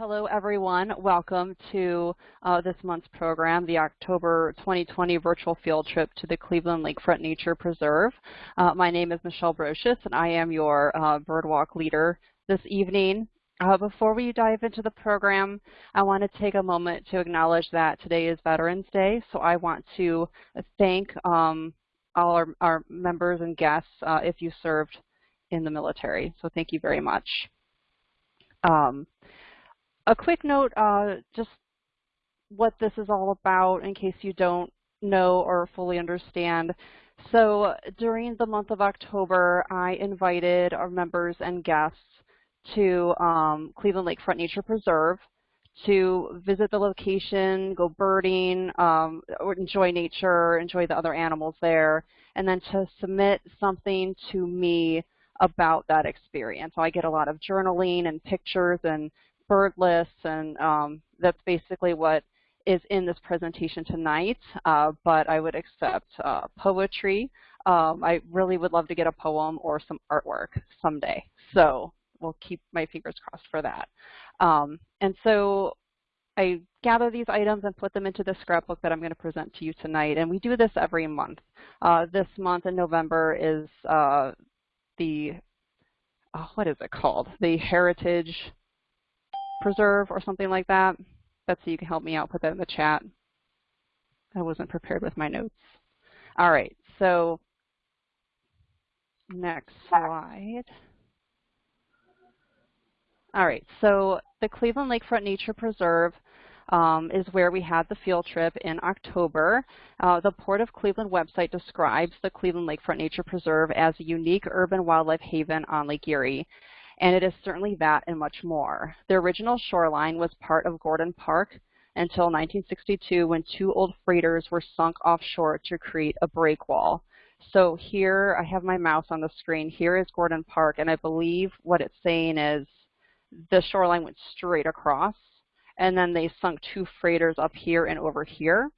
hello everyone. Welcome to uh, this month's program, the October 2020 virtual field trip to the Cleveland Lakefront Nature Preserve. Uh, my name is Michelle Brocious and I am your uh, birdwalk leader this evening. Uh, before we dive into the program, I want to take a moment to acknowledge that today is Veterans Day, so I want to thank um, all our, our, members and guests uh, if you served in the military. So thank you very much. Um, a quick note, uh, just what this is all about in case you don't know or fully understand. So during the month of October, I invited our members and guests to um, Cleveland Lakefront Nature Preserve to visit the location, go birding, um, enjoy nature, enjoy the other animals there, and then to submit something to me about that experience. So I get a lot of journaling and pictures and bird lists, and um, that's basically what is in this presentation tonight, uh, but I would accept uh, poetry. Um, I really would love to get a poem or some artwork someday, so we'll keep my fingers crossed for that. Um, and so I gather these items and put them into the scrapbook that I'm going to present to you tonight, and we do this every month. Uh, this month in November is uh, the, oh, what is it called? The Heritage preserve or something like that. Betsy, you can help me out, put that in the chat. I wasn't prepared with my notes. All right, so next slide. All right, so the Cleveland Lakefront Nature Preserve um, is where we had the field trip in October. Uh, the Port of Cleveland website describes the Cleveland Lakefront Nature Preserve as a unique urban wildlife haven on Lake Erie and it is certainly that and much more. The original shoreline was part of Gordon Park until 1962 when two old freighters were sunk offshore to create a breakwall. So here, I have my mouse on the screen. Here is Gordon Park, and I believe what it's saying is the shoreline went straight across, and then they sunk two freighters up here and over here.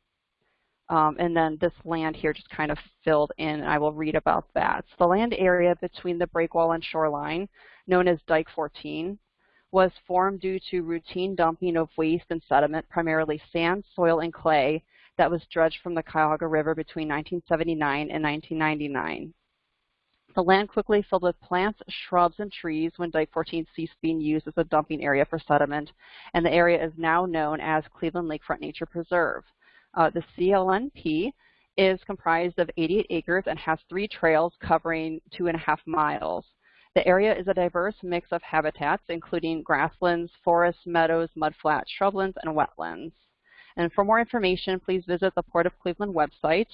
Um, and then this land here just kind of filled in, and I will read about that. So the land area between the breakwall and shoreline known as Dike 14, was formed due to routine dumping of waste and sediment, primarily sand, soil, and clay, that was dredged from the Cuyahoga River between 1979 and 1999. The land quickly filled with plants, shrubs, and trees when Dike 14 ceased being used as a dumping area for sediment, and the area is now known as Cleveland Lakefront Nature Preserve. Uh, the CLNP is comprised of 88 acres and has three trails covering two and a half miles. The area is a diverse mix of habitats, including grasslands, forests, meadows, mudflats, shrublands, and wetlands. And for more information, please visit the Port of Cleveland website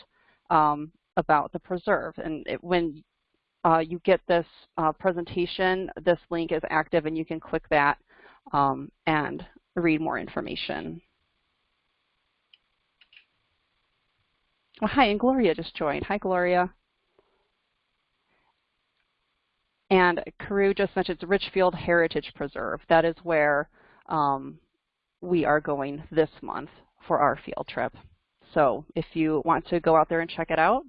um, about the preserve. And it, when uh, you get this uh, presentation, this link is active and you can click that um, and read more information. Well, hi, and Gloria just joined. Hi, Gloria. And Carew just mentioned Richfield Heritage Preserve. That is where um, we are going this month for our field trip. So if you want to go out there and check it out,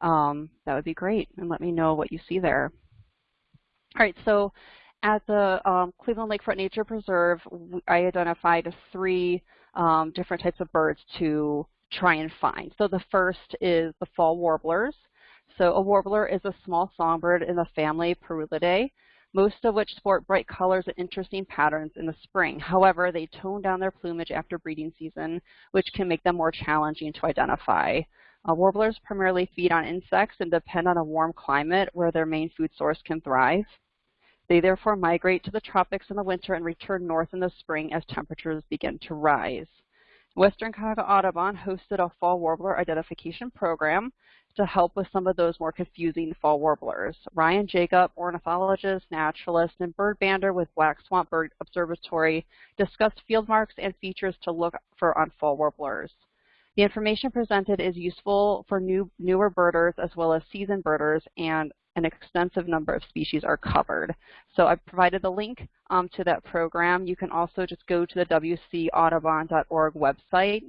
um, that would be great. And let me know what you see there. All right, so at the um, Cleveland Lakefront Nature Preserve, I identified three um, different types of birds to try and find. So the first is the fall warblers. So a warbler is a small songbird in the family Parulidae, most of which sport bright colors and interesting patterns in the spring. However, they tone down their plumage after breeding season, which can make them more challenging to identify. Uh, warblers primarily feed on insects and depend on a warm climate where their main food source can thrive. They therefore migrate to the tropics in the winter and return north in the spring as temperatures begin to rise. Western Cuyahoga Audubon hosted a fall warbler identification program to help with some of those more confusing fall warblers. Ryan Jacob, ornithologist, naturalist, and bird bander with Black Swamp Bird Observatory discussed field marks and features to look for on fall warblers. The information presented is useful for new, newer birders as well as seasoned birders and an extensive number of species are covered. So I've provided the link um, to that program. You can also just go to the wcaudubon.org website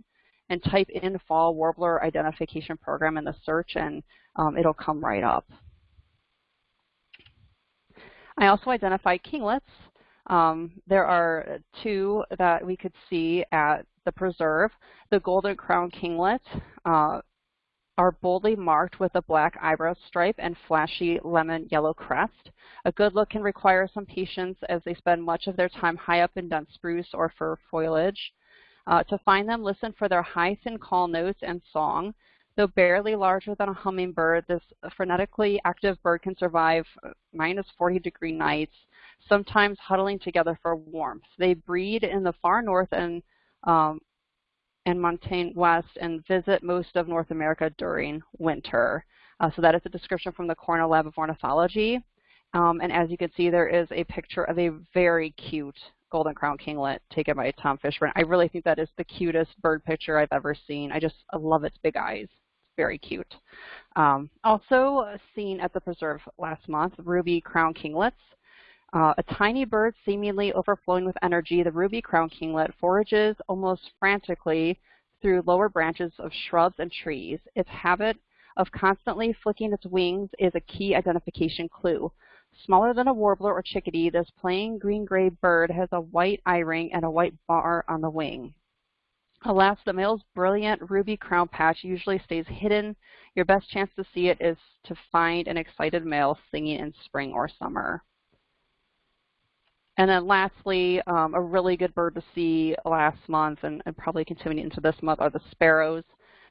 and type in fall warbler identification program in the search and um, it'll come right up. I also identified kinglets Um, there are two that we could see at the preserve. The golden crown kinglet uh, are boldly marked with a black eyebrow stripe and flashy lemon yellow crest. A good look can require some patience as they spend much of their time high up in dense spruce or fir foliage. Uh, to find them, listen for their high, thin call notes and song. Though barely larger than a hummingbird, this frenetically active bird can survive minus 40 degree nights, sometimes huddling together for warmth. They breed in the far north and um, and montane west and visit most of North America during winter. Uh, so that is a description from the Cornell Lab of Ornithology. Um, and as you can see, there is a picture of a very cute golden crown kinglet taken by Tom Fishburne. I really think that is the cutest bird picture I've ever seen. I just I love its big eyes It's very cute. Um, also seen at the preserve last month, ruby crown kinglets. Uh, a tiny bird seemingly overflowing with energy, the ruby crown kinglet forages almost frantically through lower branches of shrubs and trees. Its habit of constantly flicking its wings is a key identification clue. Smaller than a warbler or chickadee, this plain green-gray bird has a white eye ring and a white bar on the wing. Alas, the male's brilliant ruby crown patch usually stays hidden. Your best chance to see it is to find an excited male singing in spring or summer. And then lastly, um, a really good bird to see last month and, and, probably continuing into this month are the sparrows.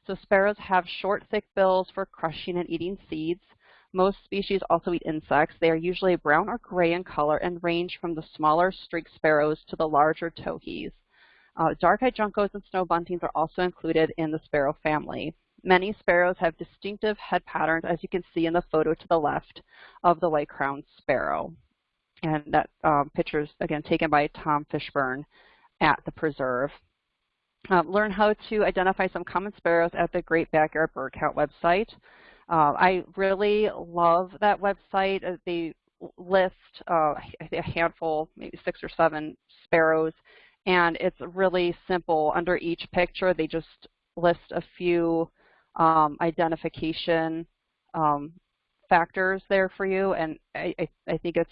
So sparrows have short, thick bills for crushing and eating seeds. Most species also eat insects. They are usually brown or gray in color and range from the smaller streaked sparrows to the larger towhees. Uh, dark-eyed juncos and snow buntings are also included in the sparrow family. Many sparrows have distinctive head patterns, as you can see in the photo to the left of the white-crowned sparrow. And that um, picture is, again, taken by Tom Fishburne at the preserve. Um, learn how to identify some common sparrows at the Great Backyard Bird Count website. Uh, I really love that website. Uh, they list uh, a handful, maybe six or seven sparrows and it's really simple. Under each picture, they just list a few um, identification um, factors there for you, and I, I, think it's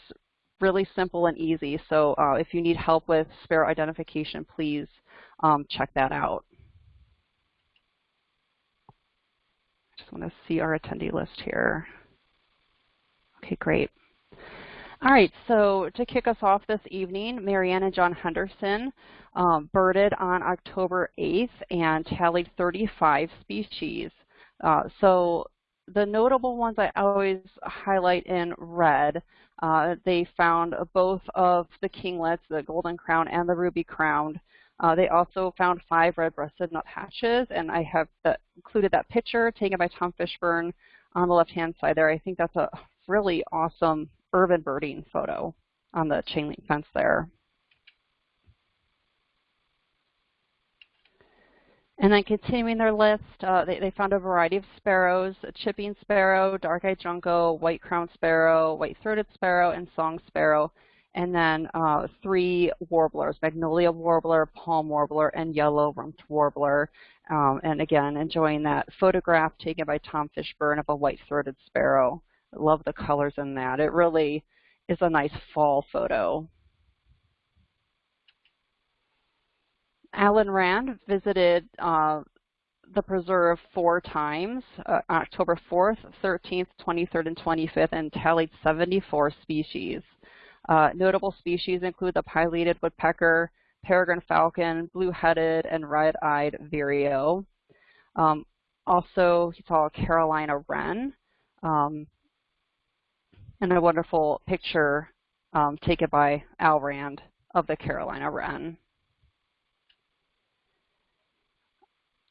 really simple and easy. So uh, if you need help with sparrow identification, please um, check that out. I just want to see our attendee list here. Okay, great. All right, so to kick us off this evening, Marianne and John Henderson um, birded on October 8th and tallied 35 species. Uh, so the notable ones I always highlight in red, uh, they found both of the kinglets, the golden crown and the ruby crowned. Uh, they also found five red-breasted nuthatches, and I have included that picture taken by Tom Fishburne on the left-hand side there. I think that's a really awesome urban birding photo on the chain link fence there. And then continuing their list, uh, they, they, found a variety of sparrows, a chipping sparrow, dark-eyed junco, white-crowned sparrow, white-throated sparrow, and song sparrow. And then uh, three warblers, magnolia warbler, palm warbler, and yellow-rumped warbler. Um, and again, enjoying that photograph taken by Tom Fishburne of a white-throated sparrow. I love the colors in that. It really is a nice fall photo. Alan Rand visited uh, the preserve four times, uh, October 4th, 13th, 23rd, and 25th, and tallied 74 species. Uh, notable species include the pileated woodpecker, peregrine falcon, blue-headed, and red-eyed vireo. Um, also, he saw a Carolina wren, um, and a wonderful picture um, taken by Al Rand of the Carolina wren.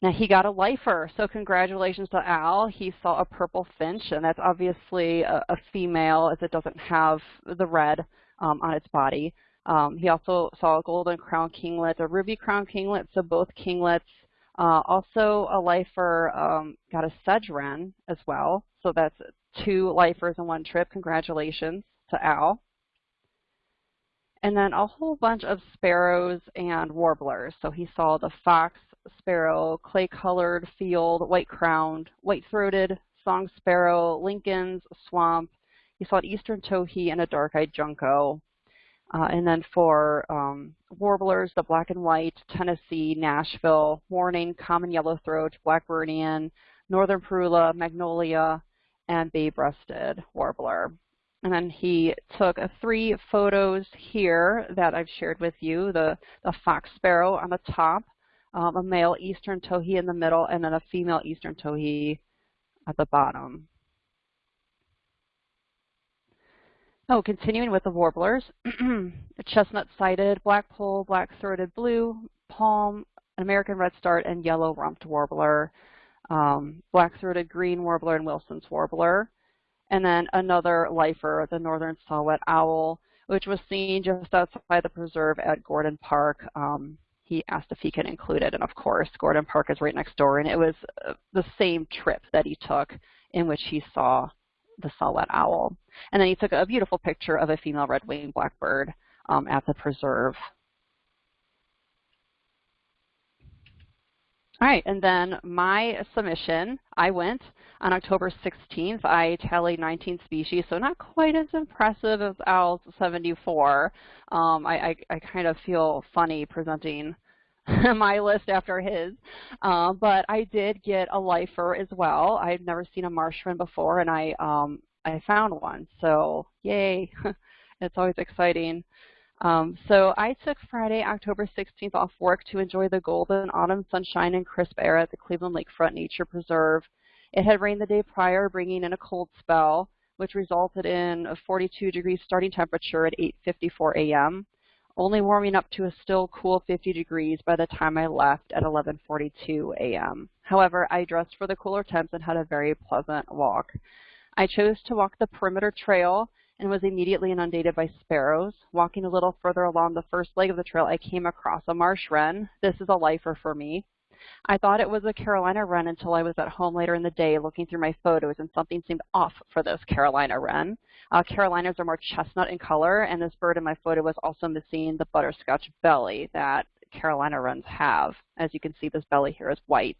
Now he got a lifer, so congratulations to Al. He saw a purple finch, and that's obviously a, a female as it doesn't have the red um, on its body. Um, he also saw a golden crown kinglet, a ruby crown kinglet, so both kinglets. Uh, also a lifer um, got a sedge wren as well, so that's two lifers in one trip. Congratulations to Al. And then a whole bunch of sparrows and warblers. So he saw the fox sparrow, clay-colored field, white-crowned, white-throated, song sparrow, Lincoln's, swamp. He saw an eastern towhee and a dark-eyed junco. Uh, and then for um, warblers, the black and white, Tennessee, Nashville, Mourning, Common Yellowthroat, Blackburnian, Northern Parula, Magnolia, and Bay-breasted Warbler. And then he took three photos here that I've shared with you, the, the fox sparrow on the top, um, a male eastern towhee in the middle, and then a female eastern towhee at the bottom. Oh, continuing with the warblers, chestnut-sided, blackpoll, black-throated blue, palm, American redstart, and yellow-rumped warbler, um, black-throated green warbler, and Wilson's warbler. And then another lifer, the northern saw-whet owl, which was seen just outside the preserve at Gordon Park. Um, he asked if he could include it, and of course, Gordon Park is right next door, and it was uh, the same trip that he took in which he saw the saw-whet owl. And then he took a beautiful picture of a female red-winged blackbird um, at the preserve. All right, and then my submission, I went on October 16th. I tallied 19 species, so not quite as impressive as Al's 74. Um, I, I, I, kind of feel funny presenting my list after his. Uh, but I did get a lifer as well. I've never seen a marsh wren before, and I um, I found one. So yay! it's always exciting. Um, so I took Friday, October 16th off work to enjoy the golden autumn sunshine and crisp air at the Cleveland Lakefront Nature Preserve. It had rained the day prior, bringing in a cold spell, which resulted in a 42 degree starting temperature at 8.54 a.m only warming up to a still cool 50 degrees by the time I left at 11.42 a.m. However, I dressed for the cooler temps and had a very pleasant walk. I chose to walk the perimeter trail and was immediately inundated by sparrows. Walking a little further along the first leg of the trail, I came across a marsh wren. This is a lifer for me. I thought it was a Carolina wren until I was at home later in the day looking through my photos and something seemed off for this Carolina wren. Uh, Carolinas are more chestnut in color and this bird in my photo was also missing the butterscotch belly that Carolina wrens have. As you can see, this belly here is white.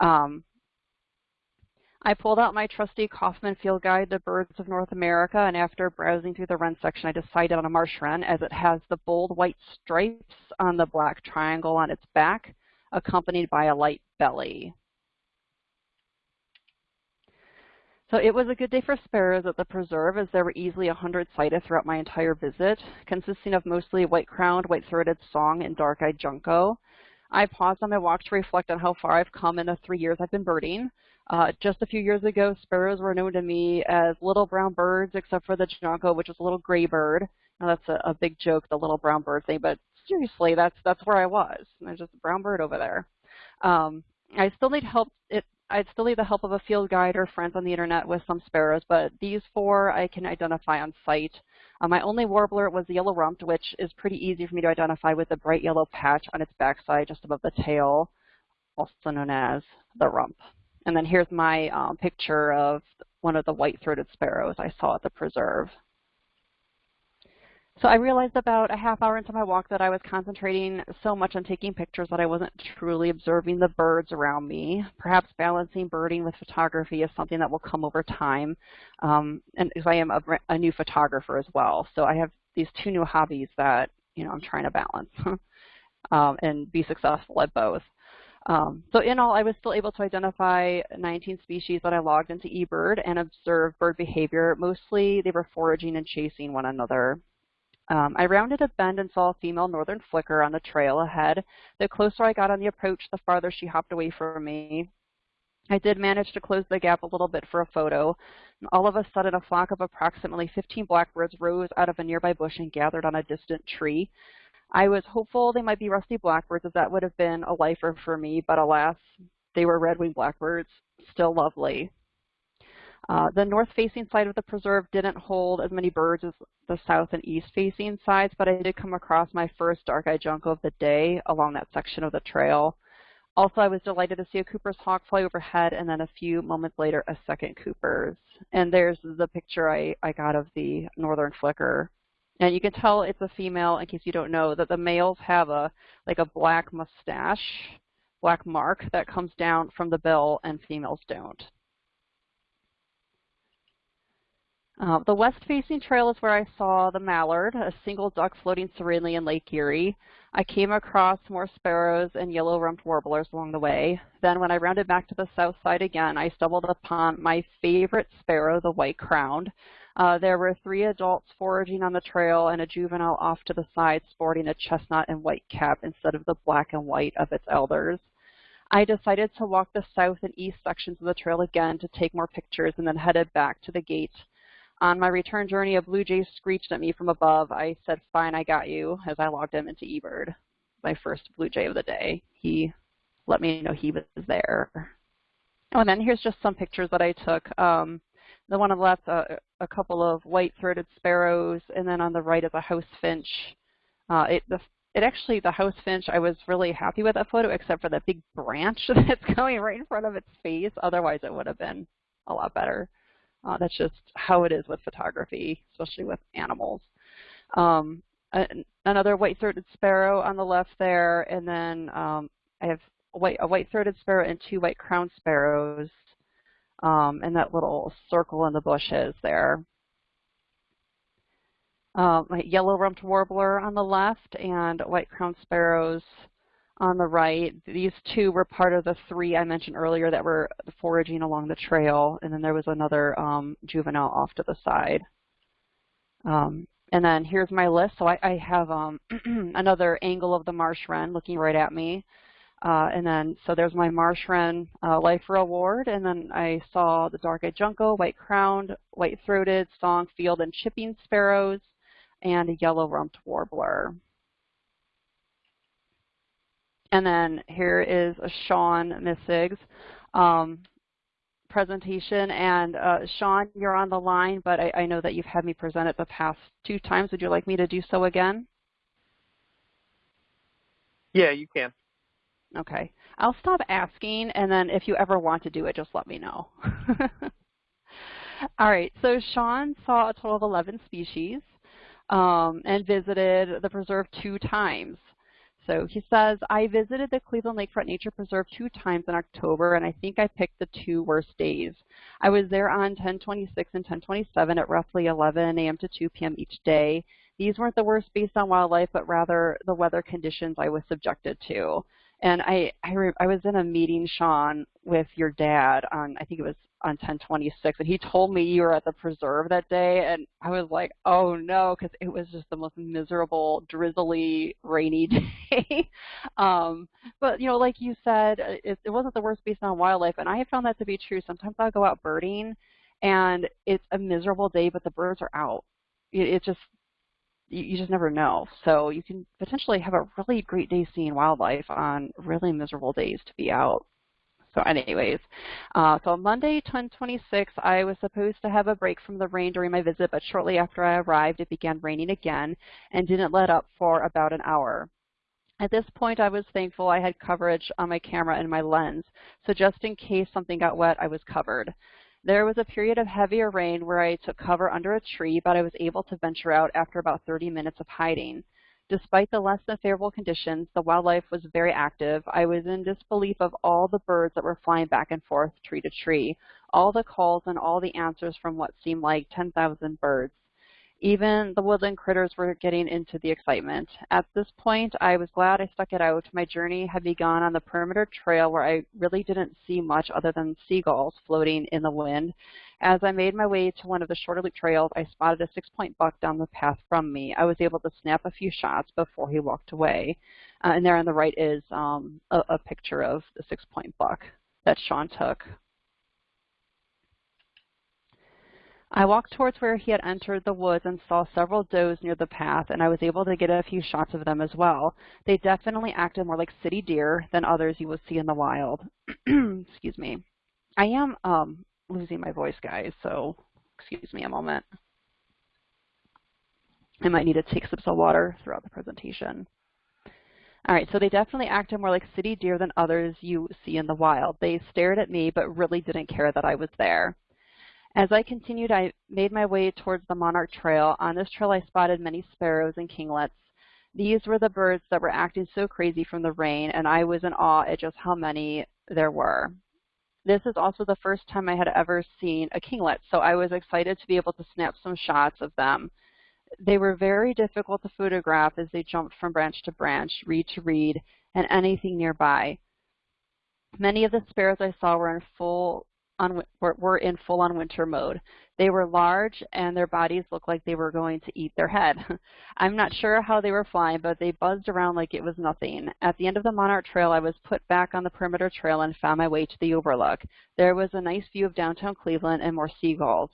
Um, I pulled out my trusty Kaufman Field Guide to Birds of North America, and after browsing through the wren section, I decided on a marsh wren as it has the bold white stripes on the black triangle on its back accompanied by a light belly. So it was a good day for sparrows at the preserve as there were easily 100 sighted throughout my entire visit, consisting of mostly white-crowned, white-throated song and dark-eyed junco. I paused on my walk to reflect on how far I've come in the three years I've been birding. Uh, just a few years ago, sparrows were known to me as little brown birds, except for the junco, which was a little gray bird. Now that's a, a big joke, the little brown bird thing, but seriously, that's that's where I was. There's just a brown bird over there. Um, I still need help. It, I'd still need the help of a field guide or friends on the internet with some sparrows, but these four I can identify on site. Uh, my only warbler was the yellow-rumped, which is pretty easy for me to identify with the bright yellow patch on its backside just above the tail, also known as the rump. And then here's my um, picture of one of the white-throated sparrows I saw at the preserve. So I realized about a half hour into my walk that I was concentrating so much on taking pictures that I wasn't truly observing the birds around me. Perhaps balancing birding with photography is something that will come over time. Um, and because I am a, a, new photographer as well. So I have these two new hobbies that, you know, I'm trying to balance um, and be successful at both. Um, so in all, I was still able to identify 19 species that I logged into eBird and observe bird behavior. Mostly they were foraging and chasing one another. Um, I rounded a bend and saw a female northern flicker on the trail ahead. The closer I got on the approach, the farther she hopped away from me. I did manage to close the gap a little bit for a photo. And all of a sudden, a flock of approximately 15 blackbirds rose out of a nearby bush and gathered on a distant tree. I was hopeful they might be rusty blackbirds, as that would have been a lifer for me, but alas, they were red-winged blackbirds, still lovely. Uh, the north-facing side of the preserve didn't hold as many birds as the south and east-facing sides, but I did come across my first dark-eyed junco of the day along that section of the trail. Also, I was delighted to see a Cooper's hawk fly overhead, and then a few moments later, a second Cooper's. And there's the picture I, I got of the northern flicker. And you can tell it's a female, in case you don't know, that the males have a like a black mustache, black mark that comes down from the bill, and females don't. Uh, the west-facing trail is where I saw the mallard, a single duck floating serenely in Lake Erie. I came across more sparrows and yellow-rumped warblers along the way. Then when I rounded back to the south side again, I stumbled upon my favorite sparrow, the white-crowned. Uh, there were three adults foraging on the trail and a juvenile off to the side sporting a chestnut and white cap instead of the black and white of its elders. I decided to walk the south and east sections of the trail again to take more pictures and then headed back to the gate. On my return journey, a blue jay screeched at me from above. I said, fine, I got you, as I logged him into eBird. My first blue jay of the day. He let me know he was there. Oh, and then here's just some pictures that I took. Um, the one on the left, uh, a couple of white-throated sparrows, and then on the right is a house finch. Uh, it, the, it actually, the house finch, I was really happy with that photo, except for that big branch that's going right in front of its face. Otherwise, it would have been a lot better. Uh, that's just how it is with photography, especially with animals. Um, another white-throated sparrow on the left there, and then um, I have a, white, a white-throated sparrow and two white-crowned sparrows, um, and that little circle in the bushes there. Um, yellow-rumped warbler on the left and white-crowned sparrows on the right. These two were part of the three I mentioned earlier that were foraging along the trail, and then there was another um, juvenile off to the side. Um, and then here's my list. So I, I have um, another angle of the marsh wren looking right at me. Uh, and then, so there's my marsh wren uh, life reward, and then I saw the dark-eyed junco, white-crowned, white-throated, song, field, and chipping sparrows, and a yellow-rumped warbler. And then here is a Sean Missig's um, presentation. And uh, Sean, you're on the line, but I, I know that you've had me present it the past two times. Would you like me to do so again? Yeah, you can. Okay. I'll stop asking, and then if you ever want to do it, just let me know. All right, so Sean saw a total of 11 species um, and visited the preserve two times. So he says, I visited the Cleveland Lakefront Nature Preserve two times in October, and I think I picked the two worst days. I was there on 1026 and 1027 at roughly 11 a.m. to 2 p.m. each day. These weren't the worst based on wildlife, but rather the weather conditions I was subjected to. And I, I, I was in a meeting, Sean, with your dad on, I think it was on 1026, and he told me you were at the preserve that day, and I was like, oh no, because it was just the most miserable, drizzly, rainy day. um, but, you know, like you said, it, it wasn't the worst based on wildlife, and I have found that to be true. Sometimes I'll go out birding, and it's a miserable day, but the birds are out. It, it just, you, you just never know. So you can potentially have a really great day seeing wildlife on really miserable days to be out. So anyways, uh, so on Monday, 1026, I was supposed to have a break from the rain during my visit, but shortly after I arrived, it began raining again and didn't let up for about an hour. At this point, I was thankful I had coverage on my camera and my lens, so just in case something got wet, I was covered. There was a period of heavier rain where I took cover under a tree, but I was able to venture out after about 30 minutes of hiding. Despite the less than favorable conditions, the wildlife was very active. I was in disbelief of all the birds that were flying back and forth tree to tree, all the calls and all the answers from what seemed like 10,000 birds. Even the woodland critters were getting into the excitement. At this point, I was glad I stuck it out. My journey had begun on the perimeter trail where I really didn't see much other than seagulls floating in the wind. As I made my way to one of the shorter loop trails, I spotted a six-point buck down the path from me. I was able to snap a few shots before he walked away. Uh, and there on the right is um, a, a picture of the six-point buck that Sean took I walked towards where he had entered the woods and saw several does near the path, and I was able to get a few shots of them as well. They definitely acted more like city deer than others you would see in the wild. excuse me. I am um, losing my voice, guys, so excuse me a moment. I might need to take sips of water throughout the presentation. All right, so they definitely acted more like city deer than others you see in the wild. They stared at me, but really didn't care that I was there. As I continued, I made my way towards the Monarch Trail. On this trail, I spotted many sparrows and kinglets. These were the birds that were acting so crazy from the rain, and I was in awe at just how many there were. This is also the first time I had ever seen a kinglet, so I was excited to be able to snap some shots of them. They were very difficult to photograph as they jumped from branch to branch, reed to reed, and anything nearby. Many of the sparrows I saw were in full on, were in full-on winter mode. They were large and their bodies looked like they were going to eat their head. I'm not sure how they were flying, but they buzzed around like it was nothing. At the end of the Monarch Trail, I was put back on the perimeter trail and found my way to the overlook. There was a nice view of downtown Cleveland and more seagulls.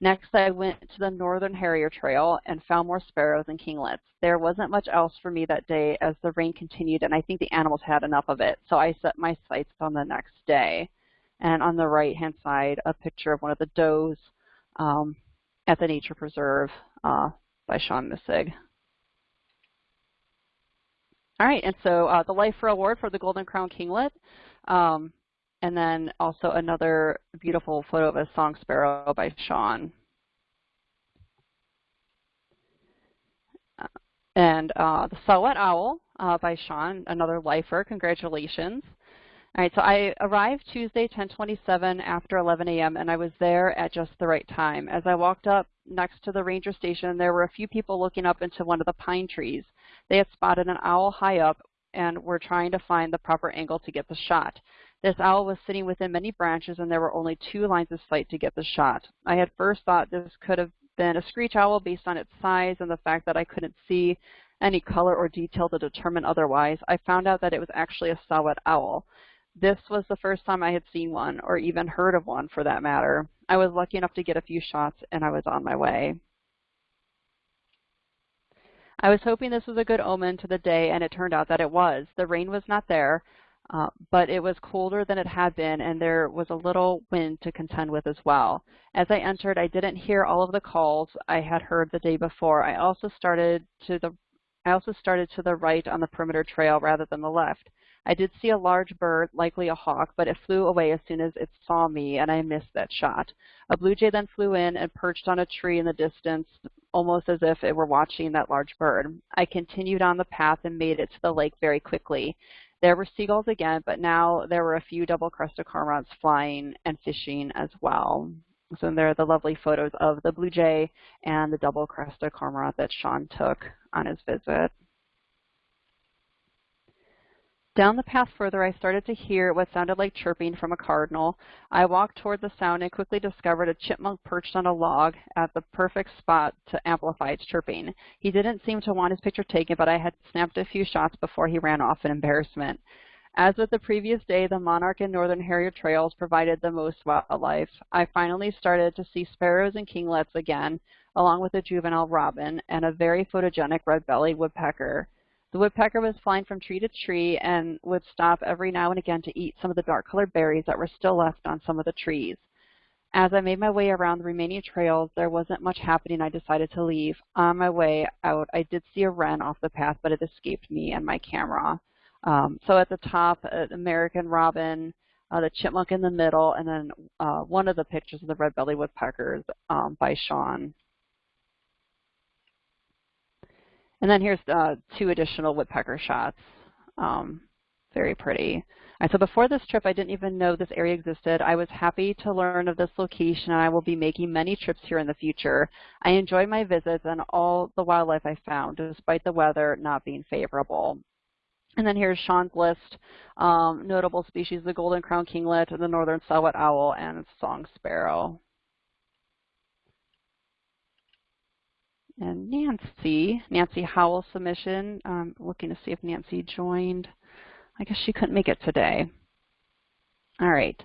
Next, I went to the Northern Harrier Trail and found more sparrows and kinglets. There wasn't much else for me that day as the rain continued, and I think the animals had enough of it, so I set my sights on the next day. And on the right-hand side, a picture of one of the does um, at the Nature Preserve uh, by Sean Missig. All right, and so uh, the Lifer Award for the Golden Crown Kinglet, um, and then also another beautiful photo of a song sparrow by Sean. Uh, and uh, the Saw-Whet Owl uh, by Sean, another lifer, congratulations. All right, so I arrived Tuesday 1027 after 11 a.m. and I was there at just the right time. As I walked up next to the ranger station, there were a few people looking up into one of the pine trees. They had spotted an owl high up and were trying to find the proper angle to get the shot. This owl was sitting within many branches and there were only two lines of sight to get the shot. I had first thought this could have been a screech owl based on its size and the fact that I couldn't see any color or detail to determine otherwise. I found out that it was actually a saw-whet owl. This was the first time I had seen one, or even heard of one for that matter. I was lucky enough to get a few shots, and I was on my way. I was hoping this was a good omen to the day, and it turned out that it was. The rain was not there, uh, but it was colder than it had been, and there was a little wind to contend with as well. As I entered, I didn't hear all of the calls I had heard the day before. I also started to the I also started to the right on the perimeter trail rather than the left. I did see a large bird, likely a hawk, but it flew away as soon as it saw me, and I missed that shot. A blue jay then flew in and perched on a tree in the distance, almost as if it were watching that large bird. I continued on the path and made it to the lake very quickly. There were seagulls again, but now there were a few double-crested cormorants flying and fishing as well. So there are the lovely photos of the blue jay and the double-crested cormorant that Sean took on his visit. Down the path further, I started to hear what sounded like chirping from a cardinal. I walked toward the sound and quickly discovered a chipmunk perched on a log at the perfect spot to amplify its chirping. He didn't seem to want his picture taken, but I had snapped a few shots before he ran off in embarrassment. As with the previous day, the monarch and northern harrier trails provided the most wildlife. I finally started to see sparrows and kinglets again, along with a juvenile robin and a very photogenic red-bellied woodpecker. The woodpecker was flying from tree to tree and would stop every now and again to eat some of the dark-colored berries that were still left on some of the trees. As I made my way around the remaining trails, there wasn't much happening. I decided to leave. On my way out, I did see a wren off the path, but it escaped me and my camera. Um, so at the top, an American robin, uh, the chipmunk in the middle, and then uh, one of the pictures of the red-bellied woodpeckers um, by Sean. And then here's uh, two additional woodpecker shots. Um, very pretty. Right, so before this trip, I didn't even know this area existed. I was happy to learn of this location, and I will be making many trips here in the future. I enjoyed my visits and all the wildlife I found, despite the weather not being favorable. And then here's Sean's list. Um, notable species, the golden crown kinglet, the northern saw-whet owl, and song sparrow. And Nancy, Nancy Howell submission. Um, looking to see if Nancy joined. I guess she couldn't make it today. All right,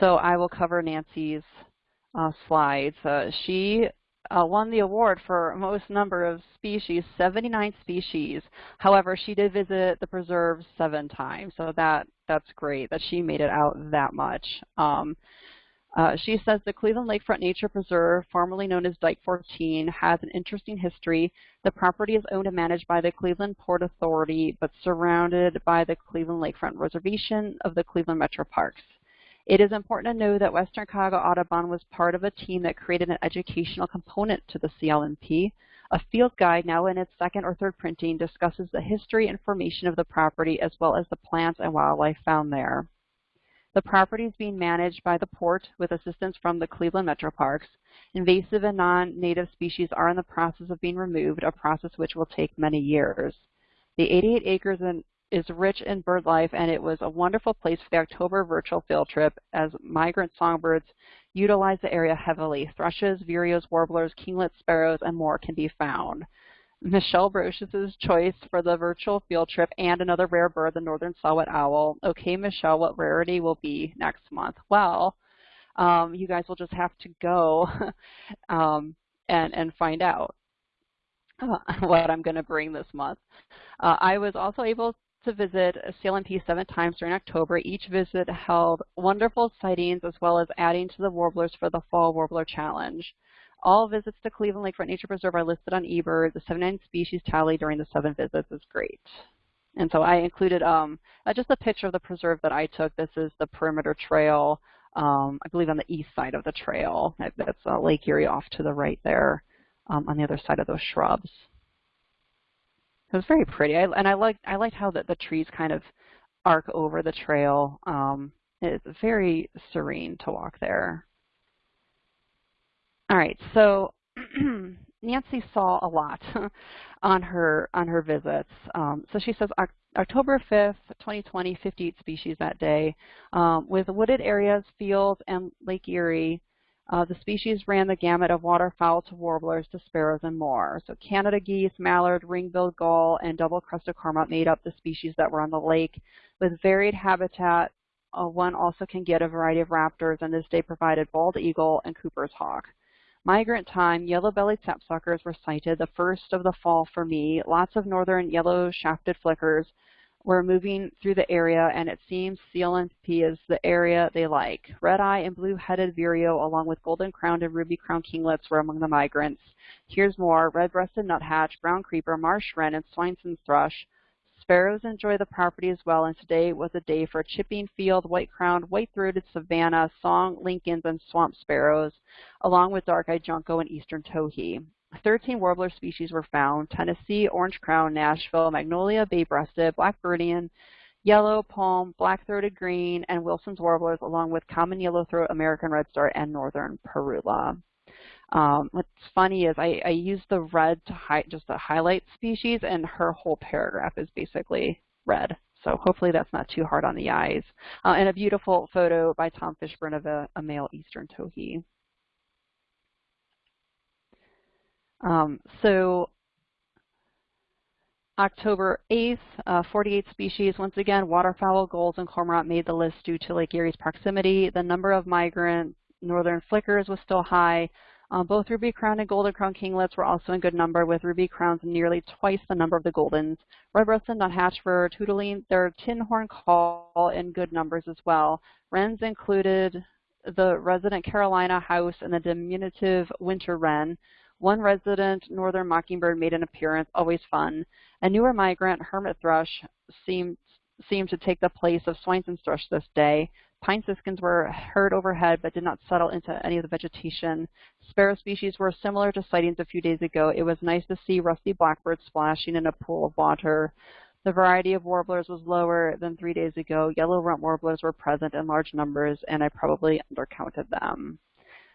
so I will cover Nancy's uh, slides. Uh, she uh, won the award for most number of species, 79 species. However, she did visit the preserve seven times, so that that's great that she made it out that much. Um, uh, she says the Cleveland Lakefront Nature Preserve, formerly known as Dike 14, has an interesting history. The property is owned and managed by the Cleveland Port Authority, but surrounded by the Cleveland Lakefront Reservation of the Cleveland Metro Parks. It is important to know that Western Cuyahoga Audubon was part of a team that created an educational component to the CLNP. A field guide, now in its second or third printing, discusses the history and formation of the property as well as the plants and wildlife found there. The property is being managed by the port with assistance from the Cleveland Metro Parks. Invasive and non-native species are in the process of being removed, a process which will take many years. The 88 acres in, is rich in bird life, and it was a wonderful place for the October virtual field trip as migrant songbirds utilize the area heavily. Thrushes, vireos, warblers, kinglets, sparrows, and more can be found. Michelle Brocious' choice for the virtual field trip and another rare bird, the northern saw-whet owl. Okay, Michelle, what rarity will be next month? Well, um, you guys will just have to go um, and, and find out uh, what I'm going to bring this month. Uh, I was also able to visit CLNP seven times during October. Each visit held wonderful sightings as well as adding to the warblers for the Fall Warbler Challenge. All visits to Cleveland Lakefront Nature Preserve are listed on eBird. The 79 species tally during the seven visits is great. And so I included um, uh, just a picture of the preserve that I took. This is the perimeter trail, um, I believe on the east side of the trail. That's uh, Lake Erie off to the right there um, on the other side of those shrubs. It was very pretty, I, and I liked I liked how the, the trees kind of arc over the trail. Um, it's very serene to walk there. All right, so Nancy saw a lot on her on her visits. Um, so she says October 5th, 2020, 58 species that day. Um, with wooded areas, fields, and Lake Erie, uh, the species ran the gamut of waterfowl to warblers to sparrows and more. So Canada geese, mallard, ring-billed gull, and double-crested cormorant made up the species that were on the lake. With varied habitat, uh, one also can get a variety of raptors, and this day provided bald eagle and Cooper's hawk. Migrant time, yellow-bellied sapsuckers were sighted, the first of the fall for me. Lots of northern yellow-shafted flickers were moving through the area, and it seems CLNP is the area they like. Red-eye and blue-headed vireo, along with golden-crowned and ruby-crowned kinglets, were among the migrants. Here's more, red-breasted nuthatch, brown creeper, marsh wren, and Swainson's thrush. Sparrows enjoy the property as well, and today was a day for chipping field, white-crowned, white-throated savannah, song Lincolns, and swamp sparrows, along with dark-eyed junco and eastern towhee. 13 warbler species were found, Tennessee, orange crown, Nashville, magnolia, bay-breasted, blackburnian, yellow, palm, black-throated green, and Wilson's warblers, along with common yellow-throat, American redstart, and northern parula. Um, what's funny is I, I use the red to hi just to highlight species, and her whole paragraph is basically red. So hopefully that's not too hard on the eyes. Uh, and a beautiful photo by Tom Fishburne of a, a male eastern towhee. Um, so October 8th, uh, 48 species. Once again, waterfowl, gulls, and cormorant made the list due to Lake Erie's proximity. The number of migrant northern flickers was still high. Um, both ruby crown and golden crown kinglets were also in good number, with ruby crowns nearly twice the number of the goldens. Red-breasted nuthatch were tootling their tin horn call in good numbers as well. Wrens included the resident Carolina house and the diminutive winter wren. One resident northern mockingbird made an appearance, always fun. A newer migrant, hermit thrush, seemed seemed to take the place of Swainson's thrush this day. Pine siskins were heard overhead but did not settle into any of the vegetation. Sparrow species were similar to sightings a few days ago. It was nice to see rusty blackbirds splashing in a pool of water. The variety of warblers was lower than three days ago. Yellow rump warblers were present in large numbers, and I probably undercounted them.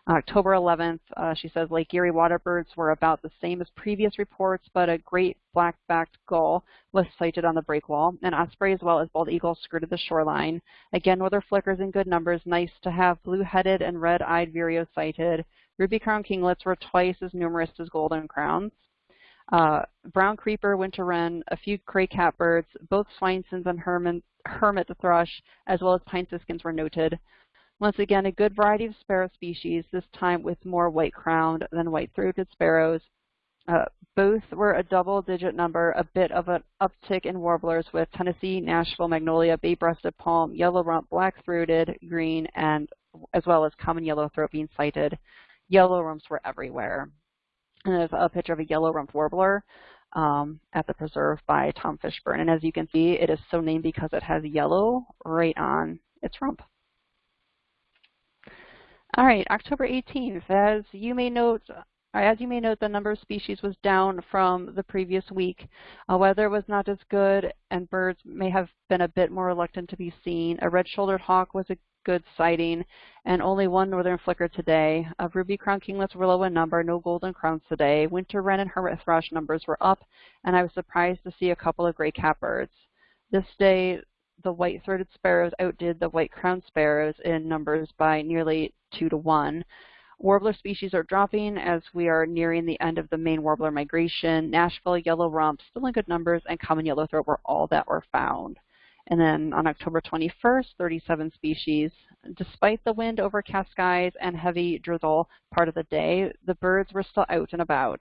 October 11th, uh, she says Lake Erie waterbirds were about the same as previous reports, but a great black-backed gull was sighted on the breakwall. An osprey as well as bald eagle skirted the shoreline. Again, northern flickers in good numbers. Nice to have blue-headed and red-eyed vireo sighted. Ruby crown kinglets were twice as numerous as golden crowns. Uh, brown creeper, winter wren, a few gray catbirds, both Swainson's and hermit, hermit thrush, as well as pine siskins were noted. Once again, a good variety of sparrow species, this time with more white-crowned than white-throated sparrows. Uh, both were a double-digit number, a bit of an uptick in warblers with Tennessee, Nashville, magnolia, bay-breasted palm, yellow rump, black-throated, green, and as well as common yellow throat being sighted. Yellow rumps were everywhere. And there's a picture of a yellow rump warbler um, at the preserve by Tom Fishburne. And as you can see, it is so named because it has yellow right on its rump. All right, October 18th. As you may note as you may note, the number of species was down from the previous week. Uh, weather was not as good, and birds may have been a bit more reluctant to be seen. A red-shouldered hawk was a good sighting, and only one northern flicker today. Uh, ruby crown kinglets were low in number, no golden crowns today. Winter wren and hermit thrush numbers were up, and I was surprised to see a couple of gray catbirds. This day, the white-throated sparrows outdid the white-crowned sparrows in numbers by nearly two to one. Warbler species are dropping as we are nearing the end of the main warbler migration. Nashville yellow rump still in good numbers and common yellowthroat were all that were found. And then on October 21st, 37 species. Despite the wind, overcast skies, and heavy drizzle part of the day, the birds were still out and about.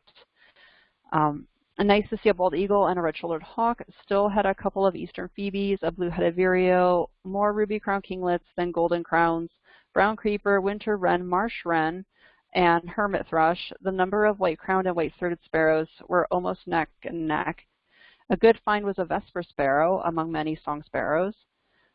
Um, nice to see a bald eagle and a red-shouldered hawk. Still had a couple of eastern phoebes, a blue-headed vireo, more ruby crown kinglets than golden crowns, brown creeper, winter wren, marsh wren, and hermit thrush, the number of white-crowned and white-throated sparrows were almost neck and neck. A good find was a vesper sparrow among many song sparrows.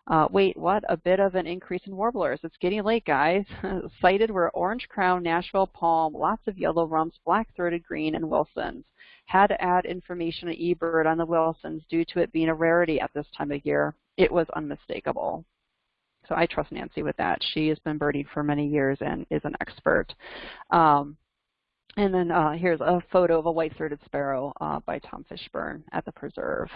Uh, wait, what? A bit of an increase in warblers. It's getting late, guys. Sighted were orange crown, Nashville palm, lots of yellow rumps, black-throated green, and Wilsons. Had to add information on eBird on the Wilsons due to it being a rarity at this time of year. It was unmistakable. So I trust Nancy with that. She has been birding for many years and is an expert. Um, and then uh, here's a photo of a white-throated sparrow uh, by Tom Fishburne at the preserve.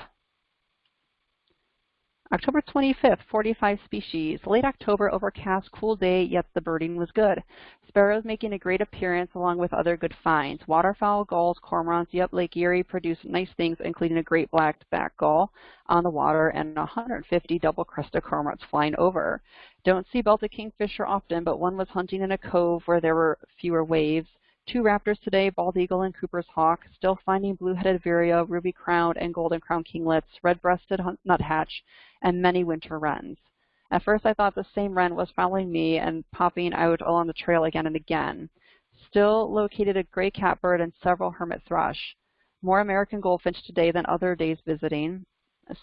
October 25th, 45 species. Late October, overcast, cool day, yet the birding was good. Sparrows making a great appearance along with other good finds. Waterfowl, gulls, cormorants, yep, Lake Erie produced nice things, including a great black-backed gull on the water and 150 double-crested cormorants flying over. Don't see belted kingfisher often, but one was hunting in a cove where there were fewer waves. Two raptors today, bald eagle and Cooper's hawk, still finding blue-headed vireo, ruby-crowned and golden-crowned kinglets, red-breasted nuthatch, and many winter wrens. At first I thought the same wren was following me and popping out along the trail again and again. Still located a gray catbird and several hermit thrush. More American goldfinch today than other days visiting.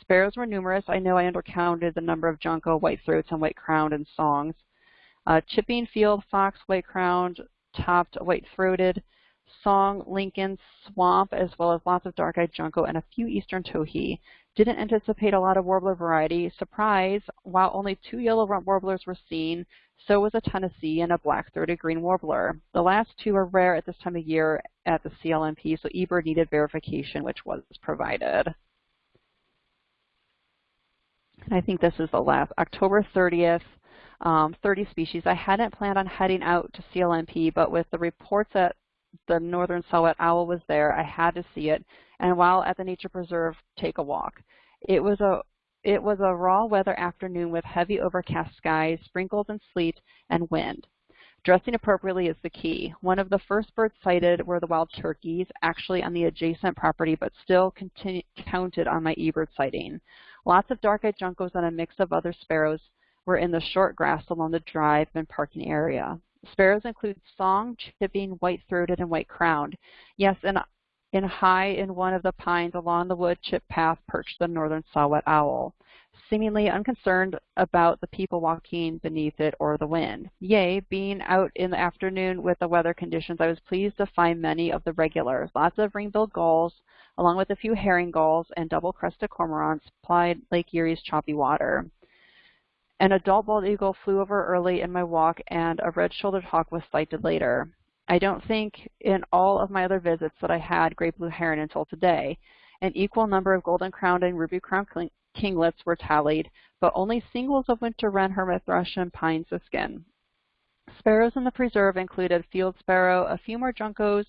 Sparrows were numerous. I know I undercounted the number of junco, white-throats, and white-crowned in songs. Uh, chipping field fox, white-crowned, topped, white-throated, song, Lincoln, swamp, as well as lots of dark-eyed junco and a few eastern towhee. Didn't anticipate a lot of warbler variety. Surprise, while only two yellow warblers were seen, so was a Tennessee and a black-throated green warbler. The last two are rare at this time of year at the CLNP, so eBird needed verification, which was provided. I think this is the last, October 30th, um, 30 species. I hadn't planned on heading out to CLNP, but with the reports that the northern saw-whet owl was there, I had to see it. And while at the nature preserve, take a walk. It was a it was a raw weather afternoon with heavy overcast skies, sprinkles and sleet, and wind. Dressing appropriately is the key. One of the first birds sighted were the wild turkeys, actually on the adjacent property, but still counted on my eBird sighting. Lots of dark-eyed juncos and a mix of other sparrows were in the short grass along the drive and parking area. Sparrows include song, chipping, white-throated, and white-crowned. Yes, and in high in one of the pines along the wood chip path perched the northern saw-whet owl, seemingly unconcerned about the people walking beneath it or the wind. Yea, being out in the afternoon with the weather conditions, I was pleased to find many of the regulars. Lots of ring-billed gulls, along with a few herring gulls and double-crested cormorants, plied Lake Erie's choppy water. An adult bald eagle flew over early in my walk, and a red-shouldered hawk was sighted later. I don't think in all of my other visits that I had great blue heron until today. An equal number of golden crowned and ruby crowned kinglets were tallied, but only singles of winter wren, hermit thrush, and pine siskin. Sparrows in the preserve included field sparrow, a few more juncos,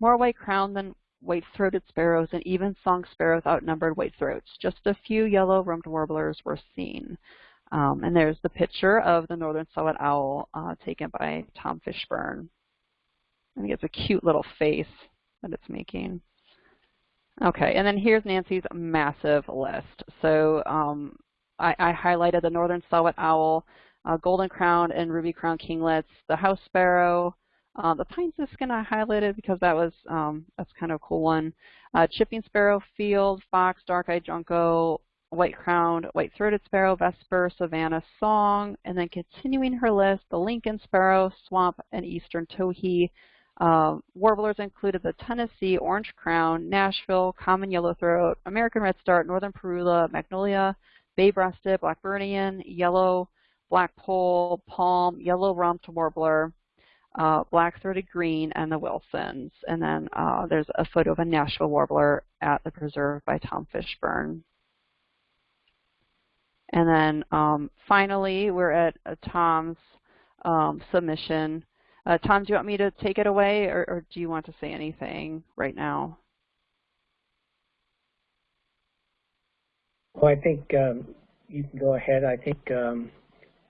more white crowned than white-throated sparrows, and even song sparrows outnumbered white-throats. Just a few yellow-rumped warblers were seen. Um, and there's the picture of the northern saw-whet owl uh, taken by Tom Fishburne. I think it's a cute little face that it's making. Okay, and then here's Nancy's massive list. So um, I, I, highlighted the northern saw-whet owl, uh, golden crown and ruby crown kinglets, the house sparrow, uh, the pine siskin I highlighted because that was um, that's kind of a cool one. Uh, chipping sparrow, field, fox, dark-eyed junco, white-crowned, white-throated sparrow, vesper, savannah song, and then continuing her list, the Lincoln sparrow, swamp, and eastern towhee, Uh, warblers included the Tennessee, orange crown, Nashville, common yellowthroat, American redstart, northern parula, magnolia, bay-breasted, Blackburnian, yellow, blackpoll, palm, yellow rumped warbler, uh, black-throated green, and the Wilsons. And then uh, there's a photo of a Nashville warbler at the preserve by Tom Fishburne. And then um, finally, we're at uh, Tom's um, submission. Uh, Tom, do you want me to take it away, or, or, do you want to say anything right now? Well, I think um, you can go ahead. I think um,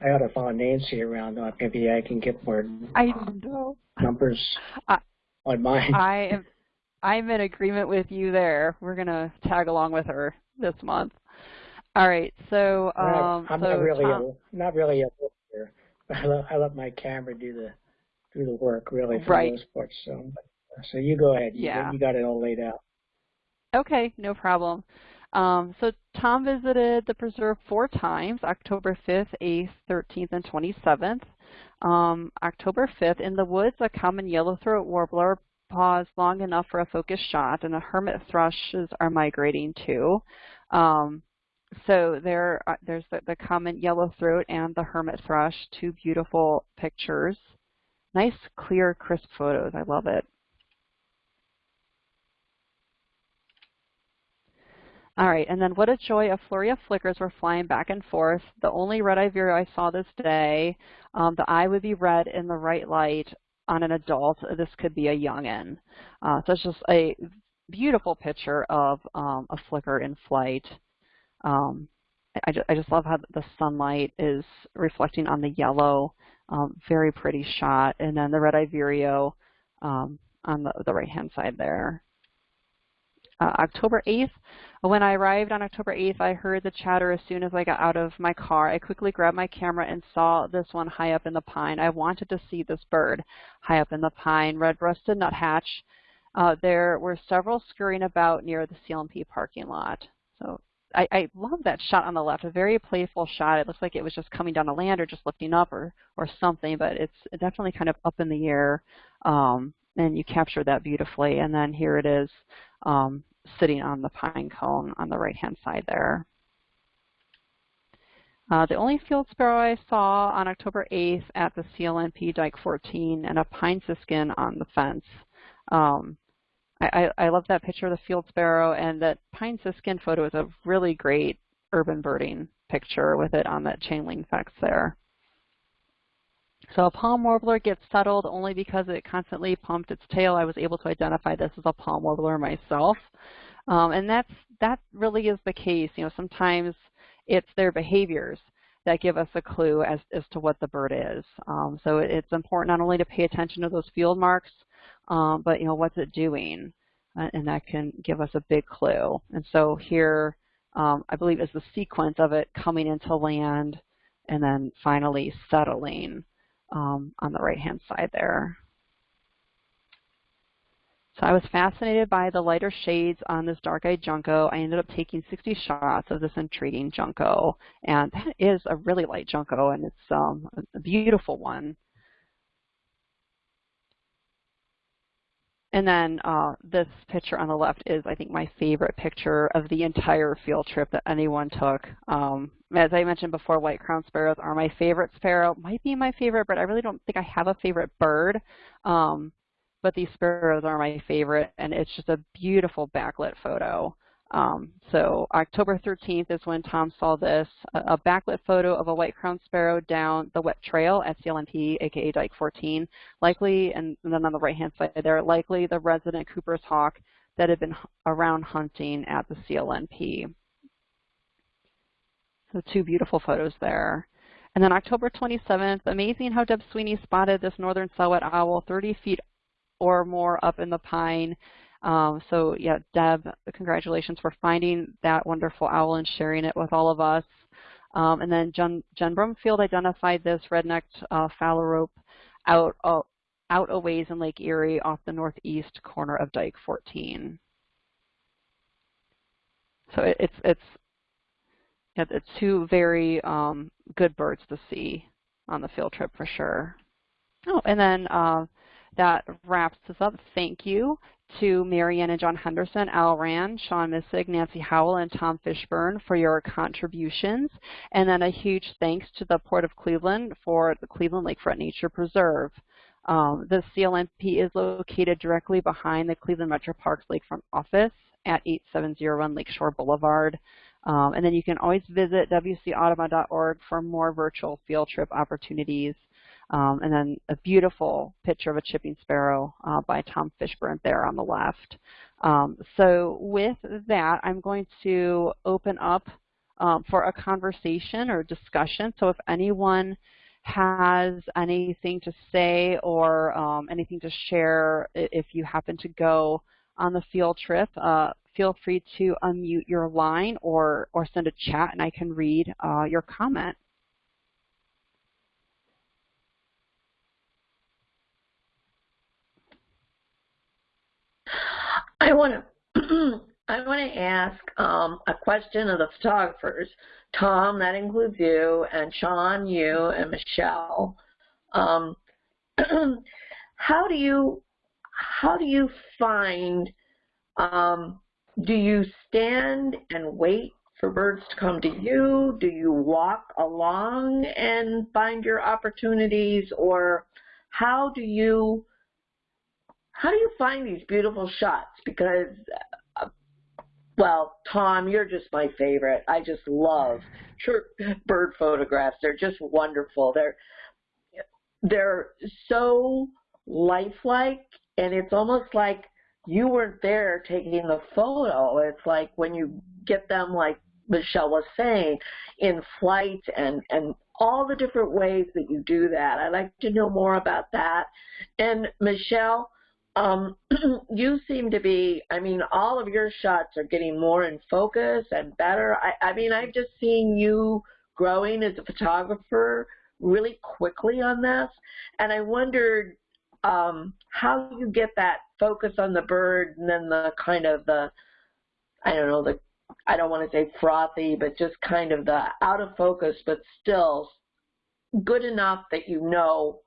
I ought to follow Nancy around. Maybe I can get more I know. numbers I, on mine. I am. I'm in agreement with you there. We're gonna tag along with her this month. All right. So um, I'm so not really Tom, a, not really a lawyer. I let, I let my camera do the do the work really for right. the most part. So so you go ahead. You, yeah. you got it all laid out. Okay, no problem. Um, so Tom visited the preserve four times, October 5th, 8th, 13th, and 27th. Um, October 5th, in the woods, a common yellow-throat warbler paused long enough for a focused shot, and the hermit thrushes are migrating too. Um, so there, uh, there's the, the common yellow-throat and the hermit thrush, two beautiful pictures. Nice, clear, crisp photos. I love it. All right, and then what a joy, a flurry of flickers were flying back and forth. The only red-eye vireo I saw this day, um, the eye would be red in the right light on an adult. This could be a youngin. Uh, so it's just a beautiful picture of um, a flicker in flight. Um, I, just, I just love how the sunlight is reflecting on the yellow. Um, very pretty shot. And then the red-eye um, on the, the right-hand side there. Uh, October 8th, when I arrived on October 8th, I heard the chatter as soon as I got out of my car. I quickly grabbed my camera and saw this one high up in the pine. I wanted to see this bird high up in the pine, red-breasted nuthatch. Uh, there were several scurrying about near the CLNP parking lot. So I, I love that shot on the left, a very playful shot. It looks like it was just coming down the land or just lifting up or, or something, but it's definitely kind of up in the air. Um, and you captured that beautifully. And then here it is um, sitting on the pine cone on the right-hand side there. Uh, the only field sparrow I saw on October 8th at the CLNP Dike 14 and a pine siskin on the fence. Um, I, I, love that picture of the field sparrow and that pine siskin photo is a really great urban birding picture with it on that chain link fence there. So a palm warbler gets settled only because it constantly pumped its tail. I was able to identify this as a palm warbler myself. Um, and that's, that really is the case. You know, sometimes it's their behaviors that give us a clue as, as to what the bird is. Um, so it, it's important not only to pay attention to those field marks, um, but you know, what's it doing? Uh, and that can give us a big clue. And so here, um, I believe is the sequence of it coming into land and then finally settling um, on the right-hand side there. So I was fascinated by the lighter shades on this dark-eyed junco. I ended up taking 60 shots of this intriguing junco, and that is a really light junco, and it's um, a beautiful one. And then uh, this picture on the left is, I think, my favorite picture of the entire field trip that anyone took. Um, as I mentioned before, white crown sparrows are my favorite sparrow. Might be my favorite, but I really don't think I have a favorite bird. Um, but these sparrows are my favorite, and it's just a beautiful backlit photo. Um, so October 13th is when Tom saw this, a, a backlit photo of a white crowned sparrow down the wet trail at CLNP, aka Dike 14, likely, and, then on the right-hand side there, likely the resident Cooper's hawk that had been around hunting at the CLNP. So two beautiful photos there. And then October 27th, amazing how Deb Sweeney spotted this northern saw-whet owl 30 feet or more up in the pine um, so yeah, Deb, congratulations for finding that wonderful owl and sharing it with all of us. Um, and then Jen, Jen Brumfield identified this red-necked uh, phalarope out, uh, out a ways in Lake Erie off the northeast corner of Dike 14. So it, it's, it's, it's two very um, good birds to see on the field trip for sure. Oh, and then uh, that wraps us up. Thank you to Marianne and John Henderson, Al Rand, Sean Missig, Nancy Howell, and Tom Fishburne for your contributions. And then a huge thanks to the Port of Cleveland for the Cleveland Lakefront Nature Preserve. Um, the CLNP is located directly behind the Cleveland Metro Parks Lakefront office at 8701 Lakeshore Boulevard. Um, and then you can always visit wcaudubon.org for more virtual field trip opportunities. Um, and then a beautiful picture of a chipping sparrow uh, by Tom Fishburne there on the left. Um, so with that, I'm going to open up um, for a conversation or discussion. So if anyone has anything to say or um, anything to share, if you happen to go on the field trip, uh, feel free to unmute your line or, or send a chat and I can read uh, your comment. I want to I want to ask um, a question of the photographers. Tom, that includes you, and Sean, you, and Michelle. Um, how do you how do you find? Um, do you stand and wait for birds to come to you? Do you walk along and find your opportunities, or how do you how do you find these beautiful shots? Because, uh, well, Tom, you're just my favorite. I just love bird photographs. They're just wonderful. They're they're so lifelike, and it's almost like you weren't there taking the photo. It's like when you get them, like Michelle was saying, in flight and and all the different ways that you do that. I'd like to know more about that. And Michelle, um, you seem to be, I mean, all of your shots are getting more in focus and better. I, I mean, I've just seen you growing as a photographer really quickly on this, and I wondered um, how you get that focus on the bird and then the kind of the, I don't know, the, I don't want to say frothy, but just kind of the out of focus, but still good enough that you know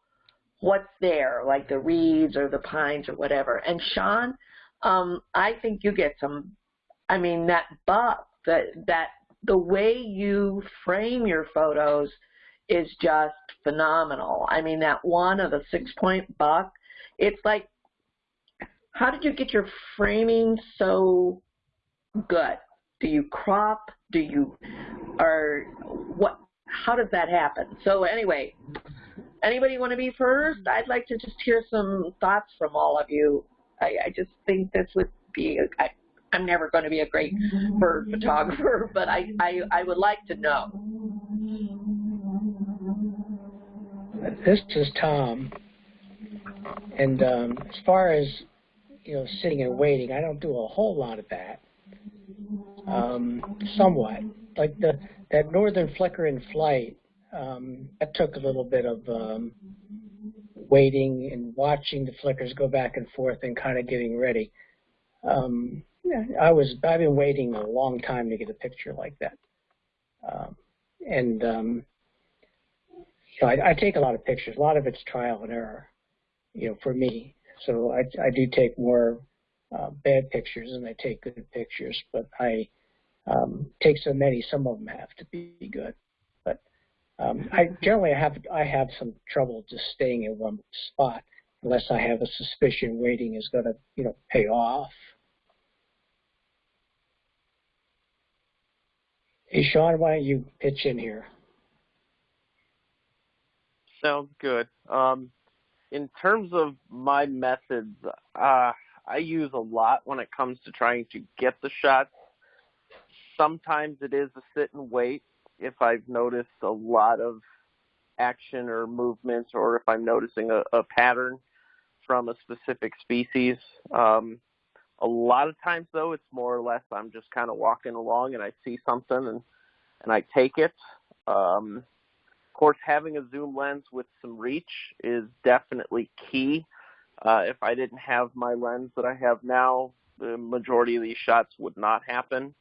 what's there, like the reeds or the pines or whatever. And Sean, um, I think you get some. I mean, that buck, that that the way you frame your photos is just phenomenal. I mean, that one of the six point buck, it's like, how did you get your framing so good? Do you crop? Do you, or what? How does that happen? So anyway, Anybody want to be first? I'd like to just hear some thoughts from all of you. I, I just think this would be, I, I'm never going to be a great bird photographer, but I, I, I would like to know. This is Tom. And um, as far as, you know, sitting and waiting, I don't do a whole lot of that. Um, somewhat. Like the that northern flicker in flight, um, that took a little bit of um, waiting and watching the flickers go back and forth and kind of getting ready. Um, yeah, I was I've been waiting a long time to get a picture like that, um, and um, know I, I take a lot of pictures. A lot of it's trial and error, you know, for me. So I I do take more uh, bad pictures than I take good pictures, but I um, take so many. Some of them have to be good. Um, I generally have I have some trouble just staying in one spot unless I have a suspicion waiting is going to you know pay off. Hey Sean, why don't you pitch in here? Sounds good. Um, in terms of my methods, uh, I use a lot when it comes to trying to get the shots. Sometimes it is a sit and wait if I've noticed a lot of action or movements or if I'm noticing a, a pattern from a specific species. Um, a lot of times though, it's more or less I'm just kind of walking along and I see something and, and I take it. Um, of course, having a zoom lens with some reach is definitely key. Uh, if I didn't have my lens that I have now, the majority of these shots would not happen.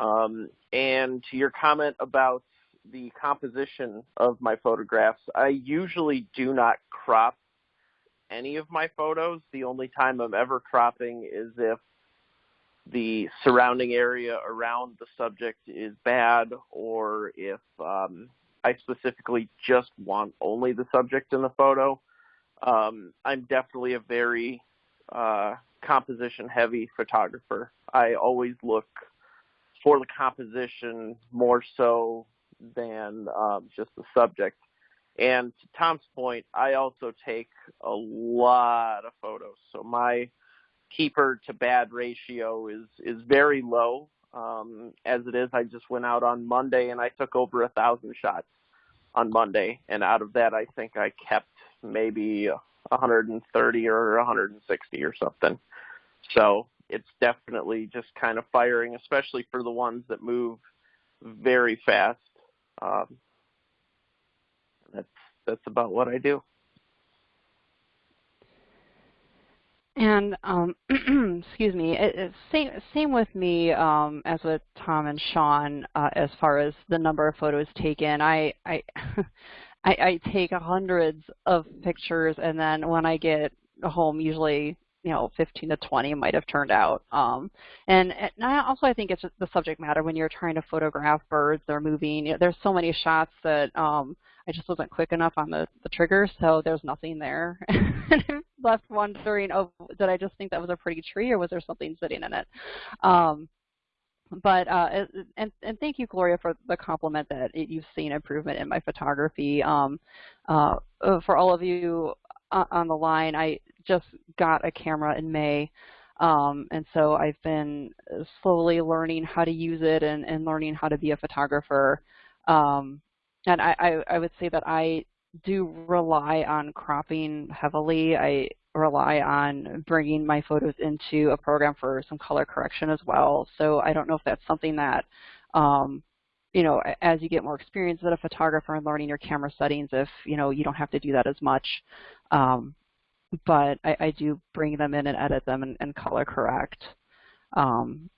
Um, and to your comment about the composition of my photographs, I usually do not crop any of my photos. The only time I'm ever cropping is if the surrounding area around the subject is bad or if um, I specifically just want only the subject in the photo. Um, I'm definitely a very uh, composition heavy photographer. I always look for the composition more so than um, just the subject. And to Tom's point, I also take a lot of photos. So my keeper to bad ratio is is very low. Um, as it is, I just went out on Monday and I took over a thousand shots on Monday, and out of that, I think I kept maybe 130 or 160 or something. So it's definitely just kind of firing, especially for the ones that move very fast. Um, that's that's about what I do. And um, excuse me, it, it, same same with me um, as with Tom and Sean uh, as far as the number of photos taken. I I, I I take hundreds of pictures, and then when I get home, usually you know 15 to 20 might have turned out. Um, and, and I also I think it's the subject matter when you're trying to photograph birds, they're moving. You know, there's so many shots that um, I just wasn't quick enough on the, the trigger, so there's nothing there. and I'm left wondering, oh, did I just think that was a pretty tree, or was there something sitting in it? Um, but uh, and and thank you, Gloria, for the compliment that it, you've seen improvement in my photography. Um, uh, for all of you on the line, I just got a camera in May. Um, and so I've been slowly learning how to use it and, and learning how to be a photographer. Um, and I, I, I would say that I do rely on cropping heavily. I rely on bringing my photos into a program for some color correction as well. So I don't know if that's something that, um, you know, as you get more experience as a photographer and learning your camera settings, if, you know, you don't have to do that as much. Um, but I, I, do bring them in and edit them and, and color correct. Um,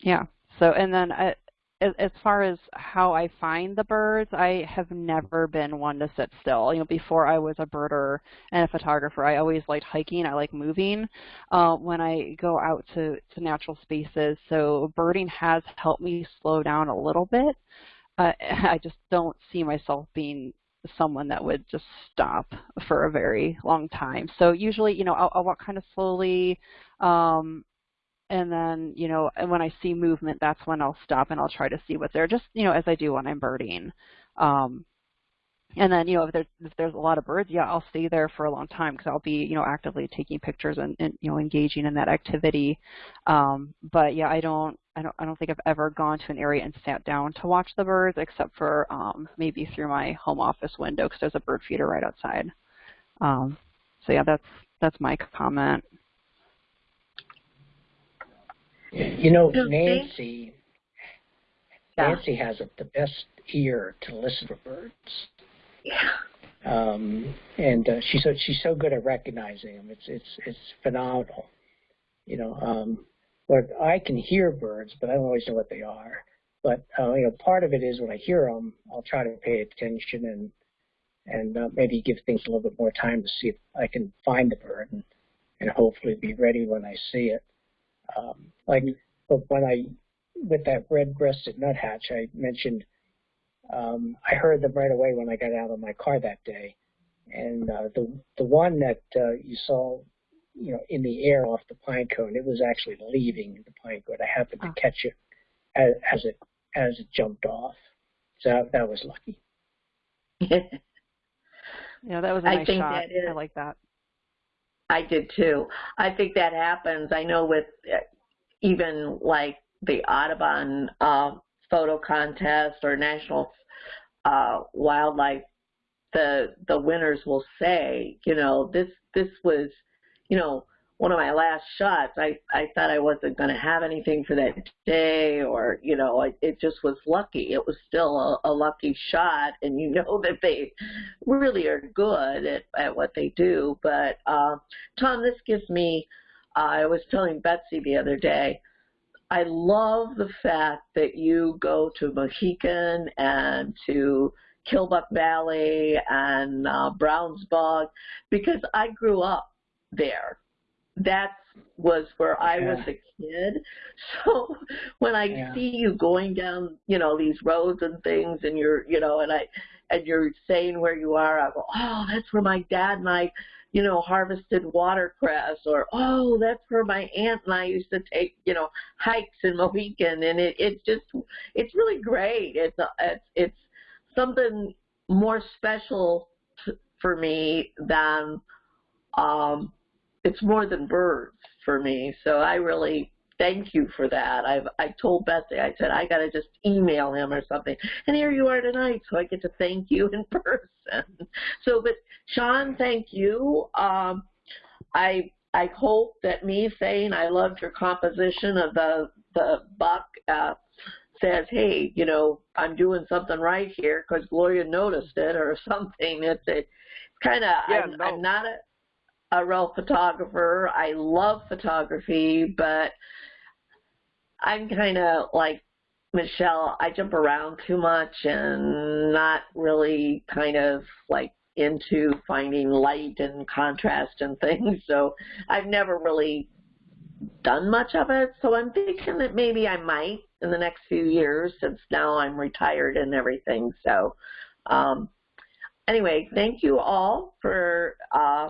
yeah. So, and then I, as far as how I find the birds, I have never been one to sit still. You know, before I was a birder and a photographer, I always liked hiking. I like moving uh, when I go out to, to natural spaces. So birding has helped me slow down a little bit. Uh, I just don't see myself being someone that would just stop for a very long time. So usually, you know, I'll, I'll walk kind of slowly. Um, and then you know when I see movement, that's when I'll stop and I'll try to see what they're just you know as I do when I'm birding. Um, and then you know if there's if there's a lot of birds, yeah, I'll stay there for a long time because I'll be you know actively taking pictures and, and you know engaging in that activity. Um, but yeah, I don't I don't I don't think I've ever gone to an area and sat down to watch the birds except for um, maybe through my home office window because there's a bird feeder right outside. Um, so yeah, that's that's my comment. You know, Nancy, Nancy has a, the best ear to listen to birds. Yeah. Um, and uh, she's so she's so good at recognizing them. It's it's it's phenomenal. You know, um, but I can hear birds, but I don't always know what they are. But uh, you know, part of it is when I hear them, I'll try to pay attention and and uh, maybe give things a little bit more time to see if I can find the bird and, and hopefully be ready when I see it. Um, like when I, with that red-breasted nuthatch, I mentioned, um, I heard them right away when I got out of my car that day. And uh, the the one that uh, you saw, you know, in the air off the pine cone, it was actually leaving the pine cone. I happened to oh. catch it as, as it as it jumped off. So that, that was lucky. yeah, that was a nice shot. I like that. I did too. I think that happens. I know with uh, even like the Audubon uh, photo contest or National uh, Wildlife, the the winners will say, you know, this this was, you know, one of my last shots, I, I thought I wasn't going to have anything for that day, or you know, it, it just was lucky. It was still a, a lucky shot, and you know that they really are good at, at what they do. But uh, Tom, this gives me. Uh, I was telling Betsy the other day. I love the fact that you go to Mohican and to Killbuck Valley and uh, Brownsburg because I grew up there. That was where I Yeah. was a kid. So when I Yeah. see you going down, you know, these roads and things and you're, you know, and I, and you're saying where you are, I go, oh, that's where my dad and I, you know, harvested watercress or, oh, that's where my aunt and I used to take, you know, hikes in Mohican. And it, it's just, it's really great. It's, a- it's, it's something more special t- for me than, um, it's more than birds for me. So I really thank you for that. I've I told Betsy, I said I gotta just email him or something. And here you are tonight, so I get to thank you in person. So but Sean, thank you. Um I I hope that me saying I loved your composition of the the buck uh says, hey, you know, I'm doing something right here because Gloria noticed it or something. It's it's kind of Yeah, I'm, no. I'm not a a real photographer. I love photography, but I'm kind of like Michelle. I jump around too much and not really kind of like into finding light and contrast and things. So I've never really done much of it. So I'm thinking that maybe I might in the next few years since now I'm retired and everything. So um, anyway, thank you all for uh,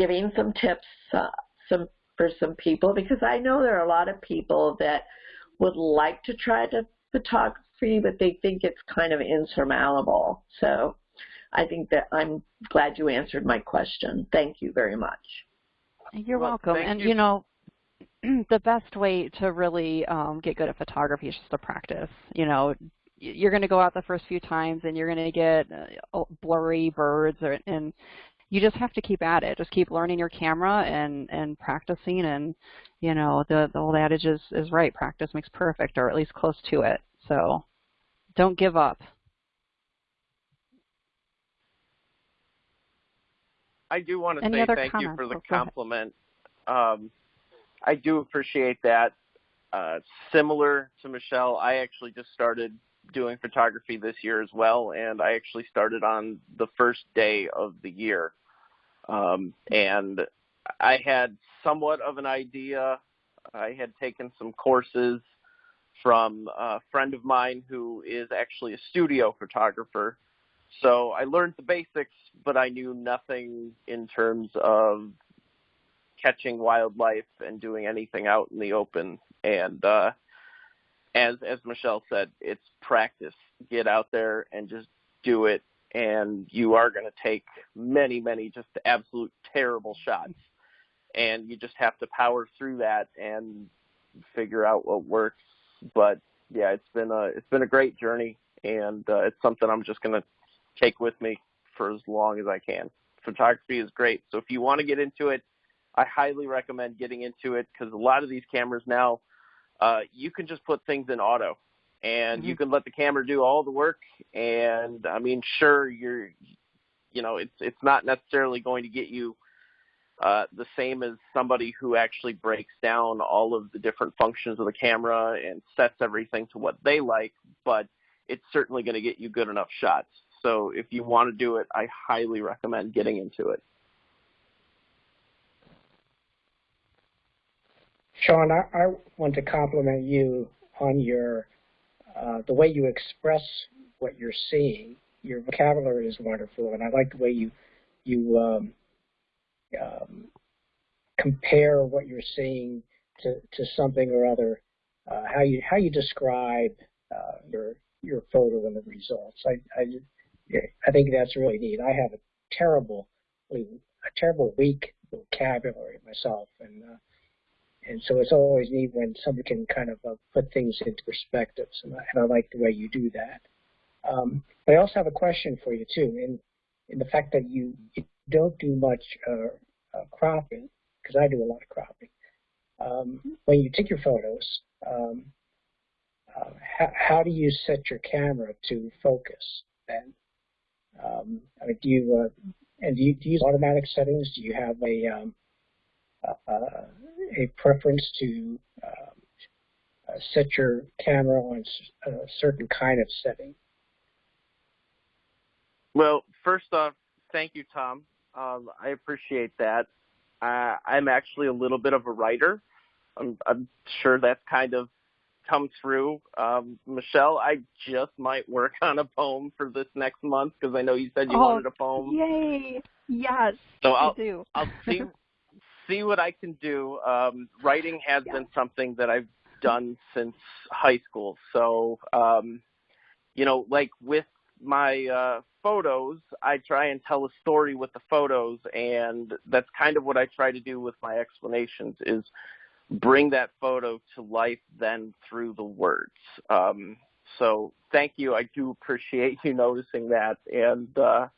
giving some tips uh, some for some people because I know there are a lot of people that would like to try to photography, but they think it's kind of insurmountable. So I think that I'm glad you answered my question. Thank you very much. You're Well, welcome. And you. you know, the best way to really um, get good at photography is just to practice. You know, you're going to go out the first few times and you're going to get uh, blurry birds, or, and you just have to keep at it. Just keep learning your camera and and practicing. And you know, the the old adage is is right: practice makes perfect, or at least close to it. So, don't give up. I do want to Any say thank you for the Oh, compliment. Um, I do appreciate that. Uh, similar to Michelle, I actually just started doing photography this year as well, and I actually started on the first day of the year. Um, and I had somewhat of an idea. I had taken some courses from a friend of mine who is actually a studio photographer. So I learned the basics, but I knew nothing in terms of catching wildlife and doing anything out in the open. And uh, as as Michelle said, it's practice. Get out there and just do it, and you are going to take many, many just absolute terrible shots, and you just have to power through that and figure out what works. But yeah, it's been a it's been a great journey, and uh, it's something I'm just going to take with me for as long as I can. Photography is great, so if you want to get into it, I highly recommend getting into it because a lot of these cameras now, uh, you can just put things in auto, and you can let the camera do all the work. And I mean, sure, you're, you know, it's it's not necessarily going to get you uh, the same as somebody who actually breaks down all of the different functions of the camera and sets everything to what they like, but it's certainly going to get you good enough shots. So if you want to do it, I highly recommend getting into it. Sean, I, I want to compliment you on your uh, the way you express what you're seeing. Your vocabulary is wonderful, and I like the way you you um, um, compare what you're seeing to, to something or other. Uh, how you how you describe uh, your your photo and the results. I, I I think that's really neat. I have a terrible a terrible weak vocabulary myself, and uh, and so it's always neat when somebody can kind of uh, put things into perspectives, and I, and I like the way you do that. Um, but I also have a question for you too, in in the fact that you, you don't do much uh, uh, cropping, because I do a lot of cropping. Um, when you take your photos, um, uh, how, how do you set your camera to focus then? Um, I mean, do you uh, and do you, do you use automatic settings? Do you have a um, a preference to um, uh, set your camera on a certain kind of setting? Well, first off, thank you, Tom. Um, I appreciate that. Uh, I'm actually a little bit of a writer. I'm, I'm sure that's kind of come through. Um, Michelle, I just might work on a poem for this next month because I know you said you oh, wanted a poem. Yay! Yes, so I'll, do. I'll see see what I can do. Um, writing has yeah. been something that I've done since high school. So, um, you know, like with my uh, photos, I try and tell a story with the photos, and that's kind of what I try to do with my explanations is bring that photo to life then through the words. Um, so thank you. I do appreciate you noticing that. And uh,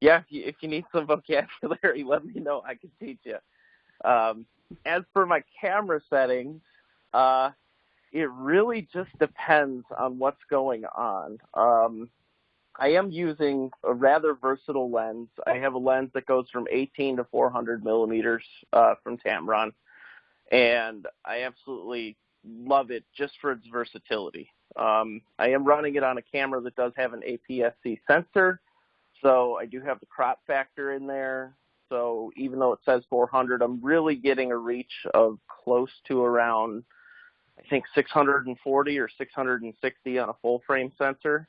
yeah, if you, if you need some vocabulary, let me know. I can teach you. Um, as for my camera settings, uh, it really just depends on what's going on. Um, I am using a rather versatile lens. I have a lens that goes from 18 to 400 millimeters uh, from Tamron, and I absolutely love it just for its versatility. Um, I am running it on a camera that does have an APS-C sensor, so I do have the crop factor in there. So even though it says 400, I'm really getting a reach of close to around, I think 640 or 660 on a full frame sensor.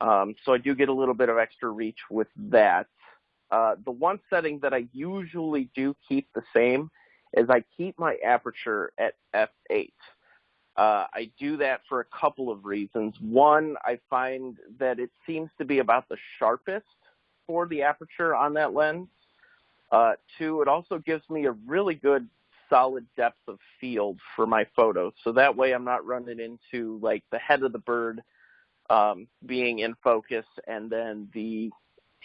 Um, so I do get a little bit of extra reach with that. Uh, the one setting that I usually do keep the same is I keep my aperture at f8. Uh, I do that for a couple of reasons. One, I find that it seems to be about the sharpest for the aperture on that lens. Uh, two, it also gives me a really good solid depth of field for my photos. So that way I'm not running into like the head of the bird um, being in focus and then the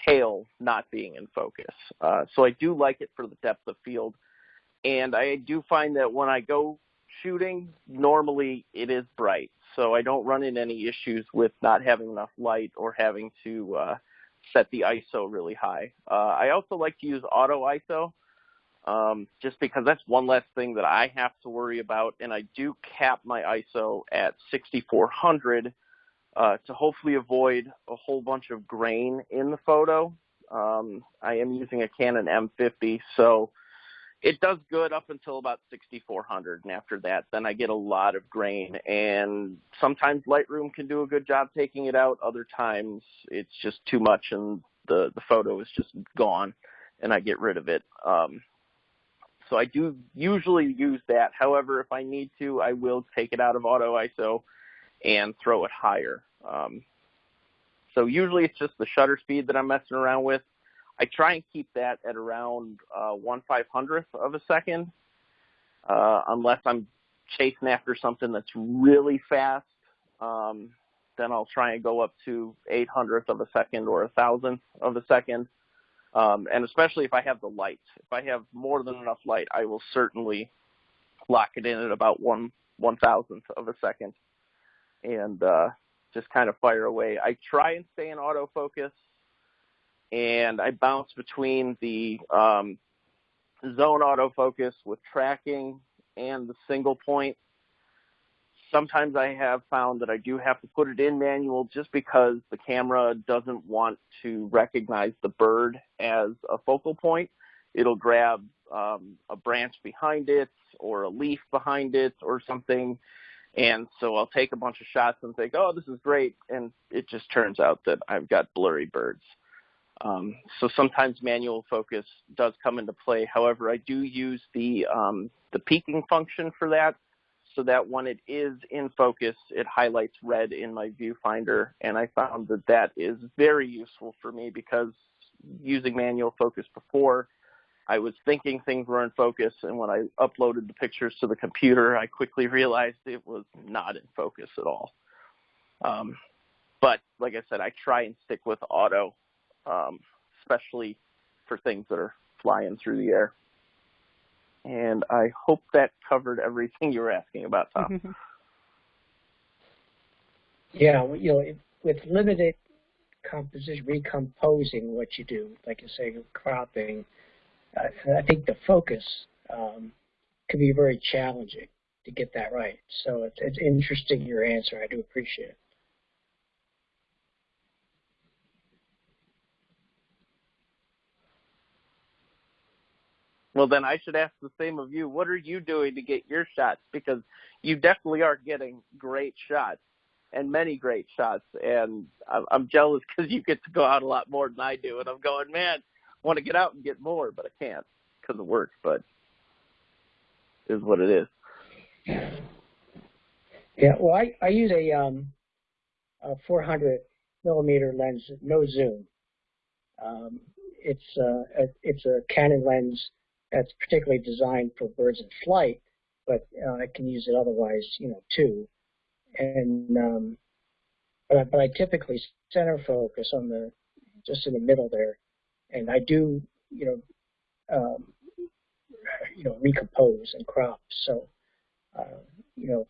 tail not being in focus. Uh, so I do like it for the depth of field. And I do find that when I go shooting, normally it is bright. So I don't run into any issues with not having enough light or having to uh, set the ISO really high. Uh, I also like to use auto ISO um, just because that's one less thing that I have to worry about. And I do cap my ISO at 6400 uh, to hopefully avoid a whole bunch of grain in the photo. Um, I am using a Canon M50, so it does good up until about 6400 and after that then i get a lot of grain and sometimes lightroom can do a good job taking it out other times it's just too much and the the photo is just gone and i get rid of it um, so i do usually use that. However if i need to i will take it out of auto iso and throw it higher um, so usually it's just the shutter speed that i'm messing around with I try and keep that at around uh, one five hundredth of a second, uh, unless I'm chasing after something that's really fast. Um, then I'll try and go up to eight hundredth of a second or a thousandth of a second. Um, and especially if I have the light. If I have more than enough light, I will certainly lock it in at about one one thousandth of a second, and uh, just kind of fire away. I try and stay in autofocus and I bounce between the um, zone autofocus with tracking and the single point. Sometimes I have found that I do have to put it in manual just because the camera doesn't want to recognize the bird as a focal point. It'll grab um, a branch behind it or a leaf behind it or something. And so I'll take a bunch of shots and think, oh, this is great. And it just turns out that I've got blurry birds. Um, so sometimes manual focus does come into play. However, I do use the um, the peaking function for that, so that when it is in focus, it highlights red in my viewfinder, and I found that that is very useful for me because using manual focus before, I was thinking things were in focus, and when I uploaded the pictures to the computer, I quickly realized it was not in focus at all. Um, but like I said, I try and stick with auto um, especially for things that are flying through the air. And I hope that covered everything you were asking about, Tom. yeah, you know, with limited composition, recomposing what you do, like you say, cropping, uh, I think the focus um, can be very challenging to get that right. So it's, it's interesting your answer. I do appreciate it. Well, then I should ask the same of you. What are you doing to get your shots? Because you definitely are getting great shots and many great shots. And I'm jealous because you get to go out a lot more than I do. And I'm going, man, I want to get out and get more, but I can't because of work. But is what it is. Yeah. Well, I I use a um a 400 millimeter lens, no zoom. Um, it's uh, a, it's a Canon lens that's particularly designed for birds in flight, but uh, I can use it otherwise, you know, too. And um, but, I, but I typically center focus on the just in the middle there, and I do, you know, um, you know, recompose and crop. So, uh, you know,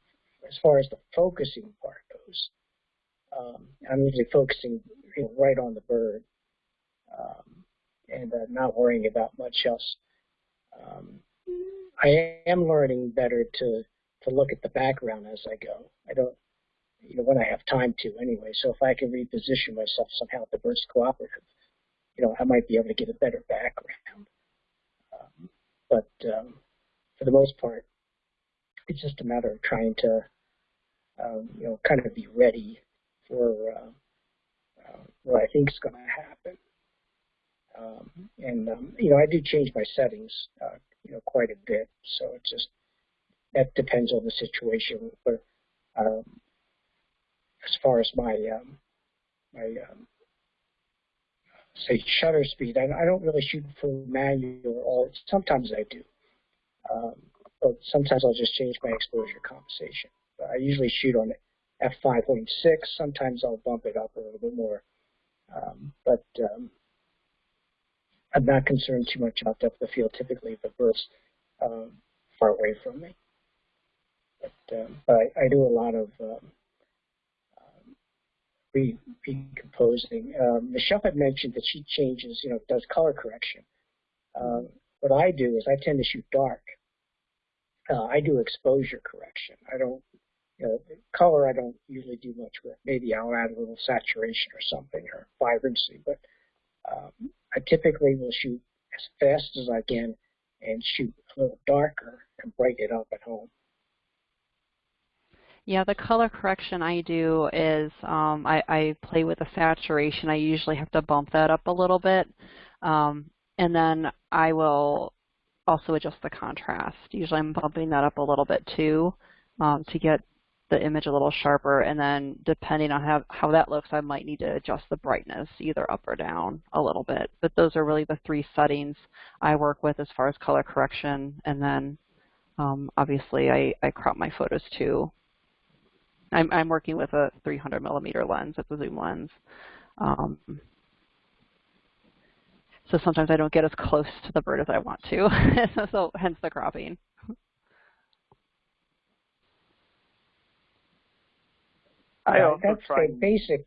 as far as the focusing part goes, um, I'm usually focusing you know, right on the bird um, and uh, not worrying about much else. Um, I am learning better to to look at the background as I go. I don't, you know, when I have time to anyway. So if I can reposition myself somehow, at the bird's cooperative, you know, I might be able to get a better background. Um, but um, for the most part, it's just a matter of trying to, um, you know, kind of be ready for uh, uh, what I think is going to happen. Um, and um, you know, I do change my settings, uh, you know, quite a bit. So it just that depends on the situation. But um, as far as my um, my um, say shutter speed, I, I don't really shoot for manual. Or sometimes I do, um, but sometimes I'll just change my exposure compensation. But I usually shoot on f5.6. Sometimes I'll bump it up a little bit more. But I'm not concerned too much about depth of field. Typically, the bird's um, far away from me. But, um, but I, I, do a lot of um, um re recomposing. Um, Michelle had mentioned that she changes, you know, does color correction. Um, what I do is I tend to shoot dark. Uh, I do exposure correction. I don't you know, color I don't usually do much with. Maybe I'll add a little saturation or something or vibrancy, but um, I typically will shoot as fast as I can and shoot a little darker and break it up at home. Yeah, the color correction I do is um, I, I, play with the saturation. I usually have to bump that up a little bit. Um, and then I will also adjust the contrast. Usually I'm bumping that up a little bit too um, to get the image a little sharper, and then depending on how, how that looks, I might need to adjust the brightness either up or down a little bit. But those are really the three settings I work with as far as color correction, and then um, obviously I, I crop my photos too. I'm, I'm working with a 300 millimeter lens, it's a zoom lens. Um, so sometimes I don't get as close to the bird as I want to, so hence the cropping. I also that's try. the basic.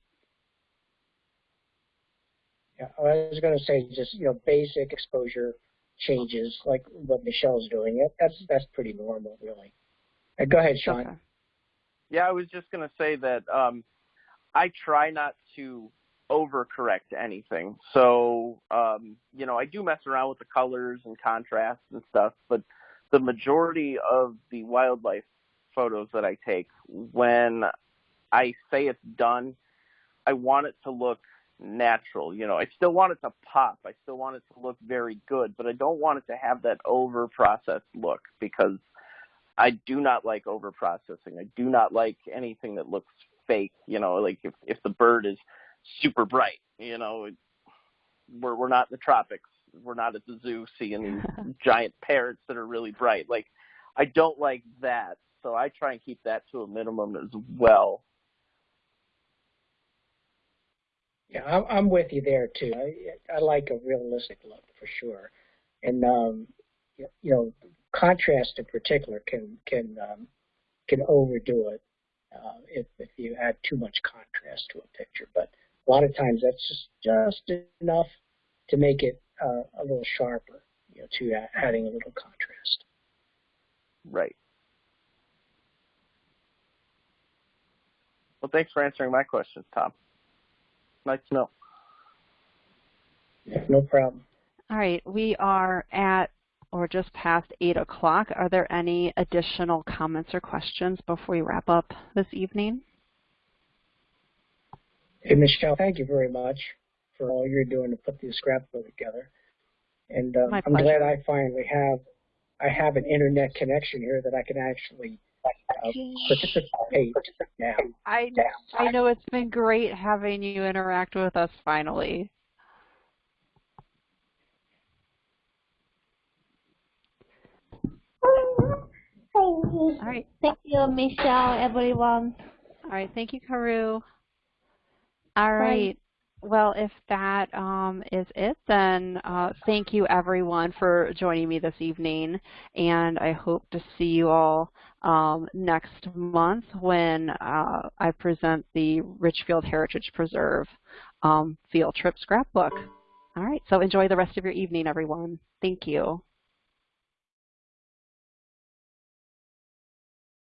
Yeah, I was going to say just you know basic exposure changes like what Michelle's doing. That's that's pretty normal, really. Uh, go ahead, Sean. Okay. Yeah, I was just going to say that um, I try not to overcorrect anything. So, um, you know, I do mess around with the colors and contrasts and stuff, but the majority of the wildlife photos that I take, when I say it's done, I want it to look natural. You know, I still want it to pop. I still want it to look very good, but I don't want it to have that over processed look because I do not like over processing. I do not like anything that looks fake. You know, like if if the bird is super bright, you know, we're we're not in the tropics. We're not at the zoo seeing giant parrots that are really bright. Like I don't like that. So I try and keep that to a minimum as well. Yeah, I'm, with you there too. I, I like a realistic look for sure, and um, you know, contrast in particular can can um, can overdo it uh, if if you add too much contrast to a picture. But a lot of times that's just just enough to make it uh, a little sharper. You know, to adding a little contrast. Right. Well, thanks for answering my questions, Tom. Nice to know. Yeah, no problem. All right, we are at or just past 8 o'clock. Are there any additional comments or questions before we wrap up this evening? Hey, Michelle, thank you very much for all you're doing to put this scrapbook together. And uh, I'm glad. I finally have I have an internet connection here that I can actually participate now. I, I know it's been great having you interact with us finally. All right. Thank you, Michelle, everyone. All right. Thank you, Karu. All right. Well, if that um, is it, then uh, thank you everyone for joining me this evening, and I hope to see you all um, next month when uh, I present the Richfield Heritage Preserve um, field trip scrapbook. All right, so enjoy the rest of your evening, everyone. Thank you.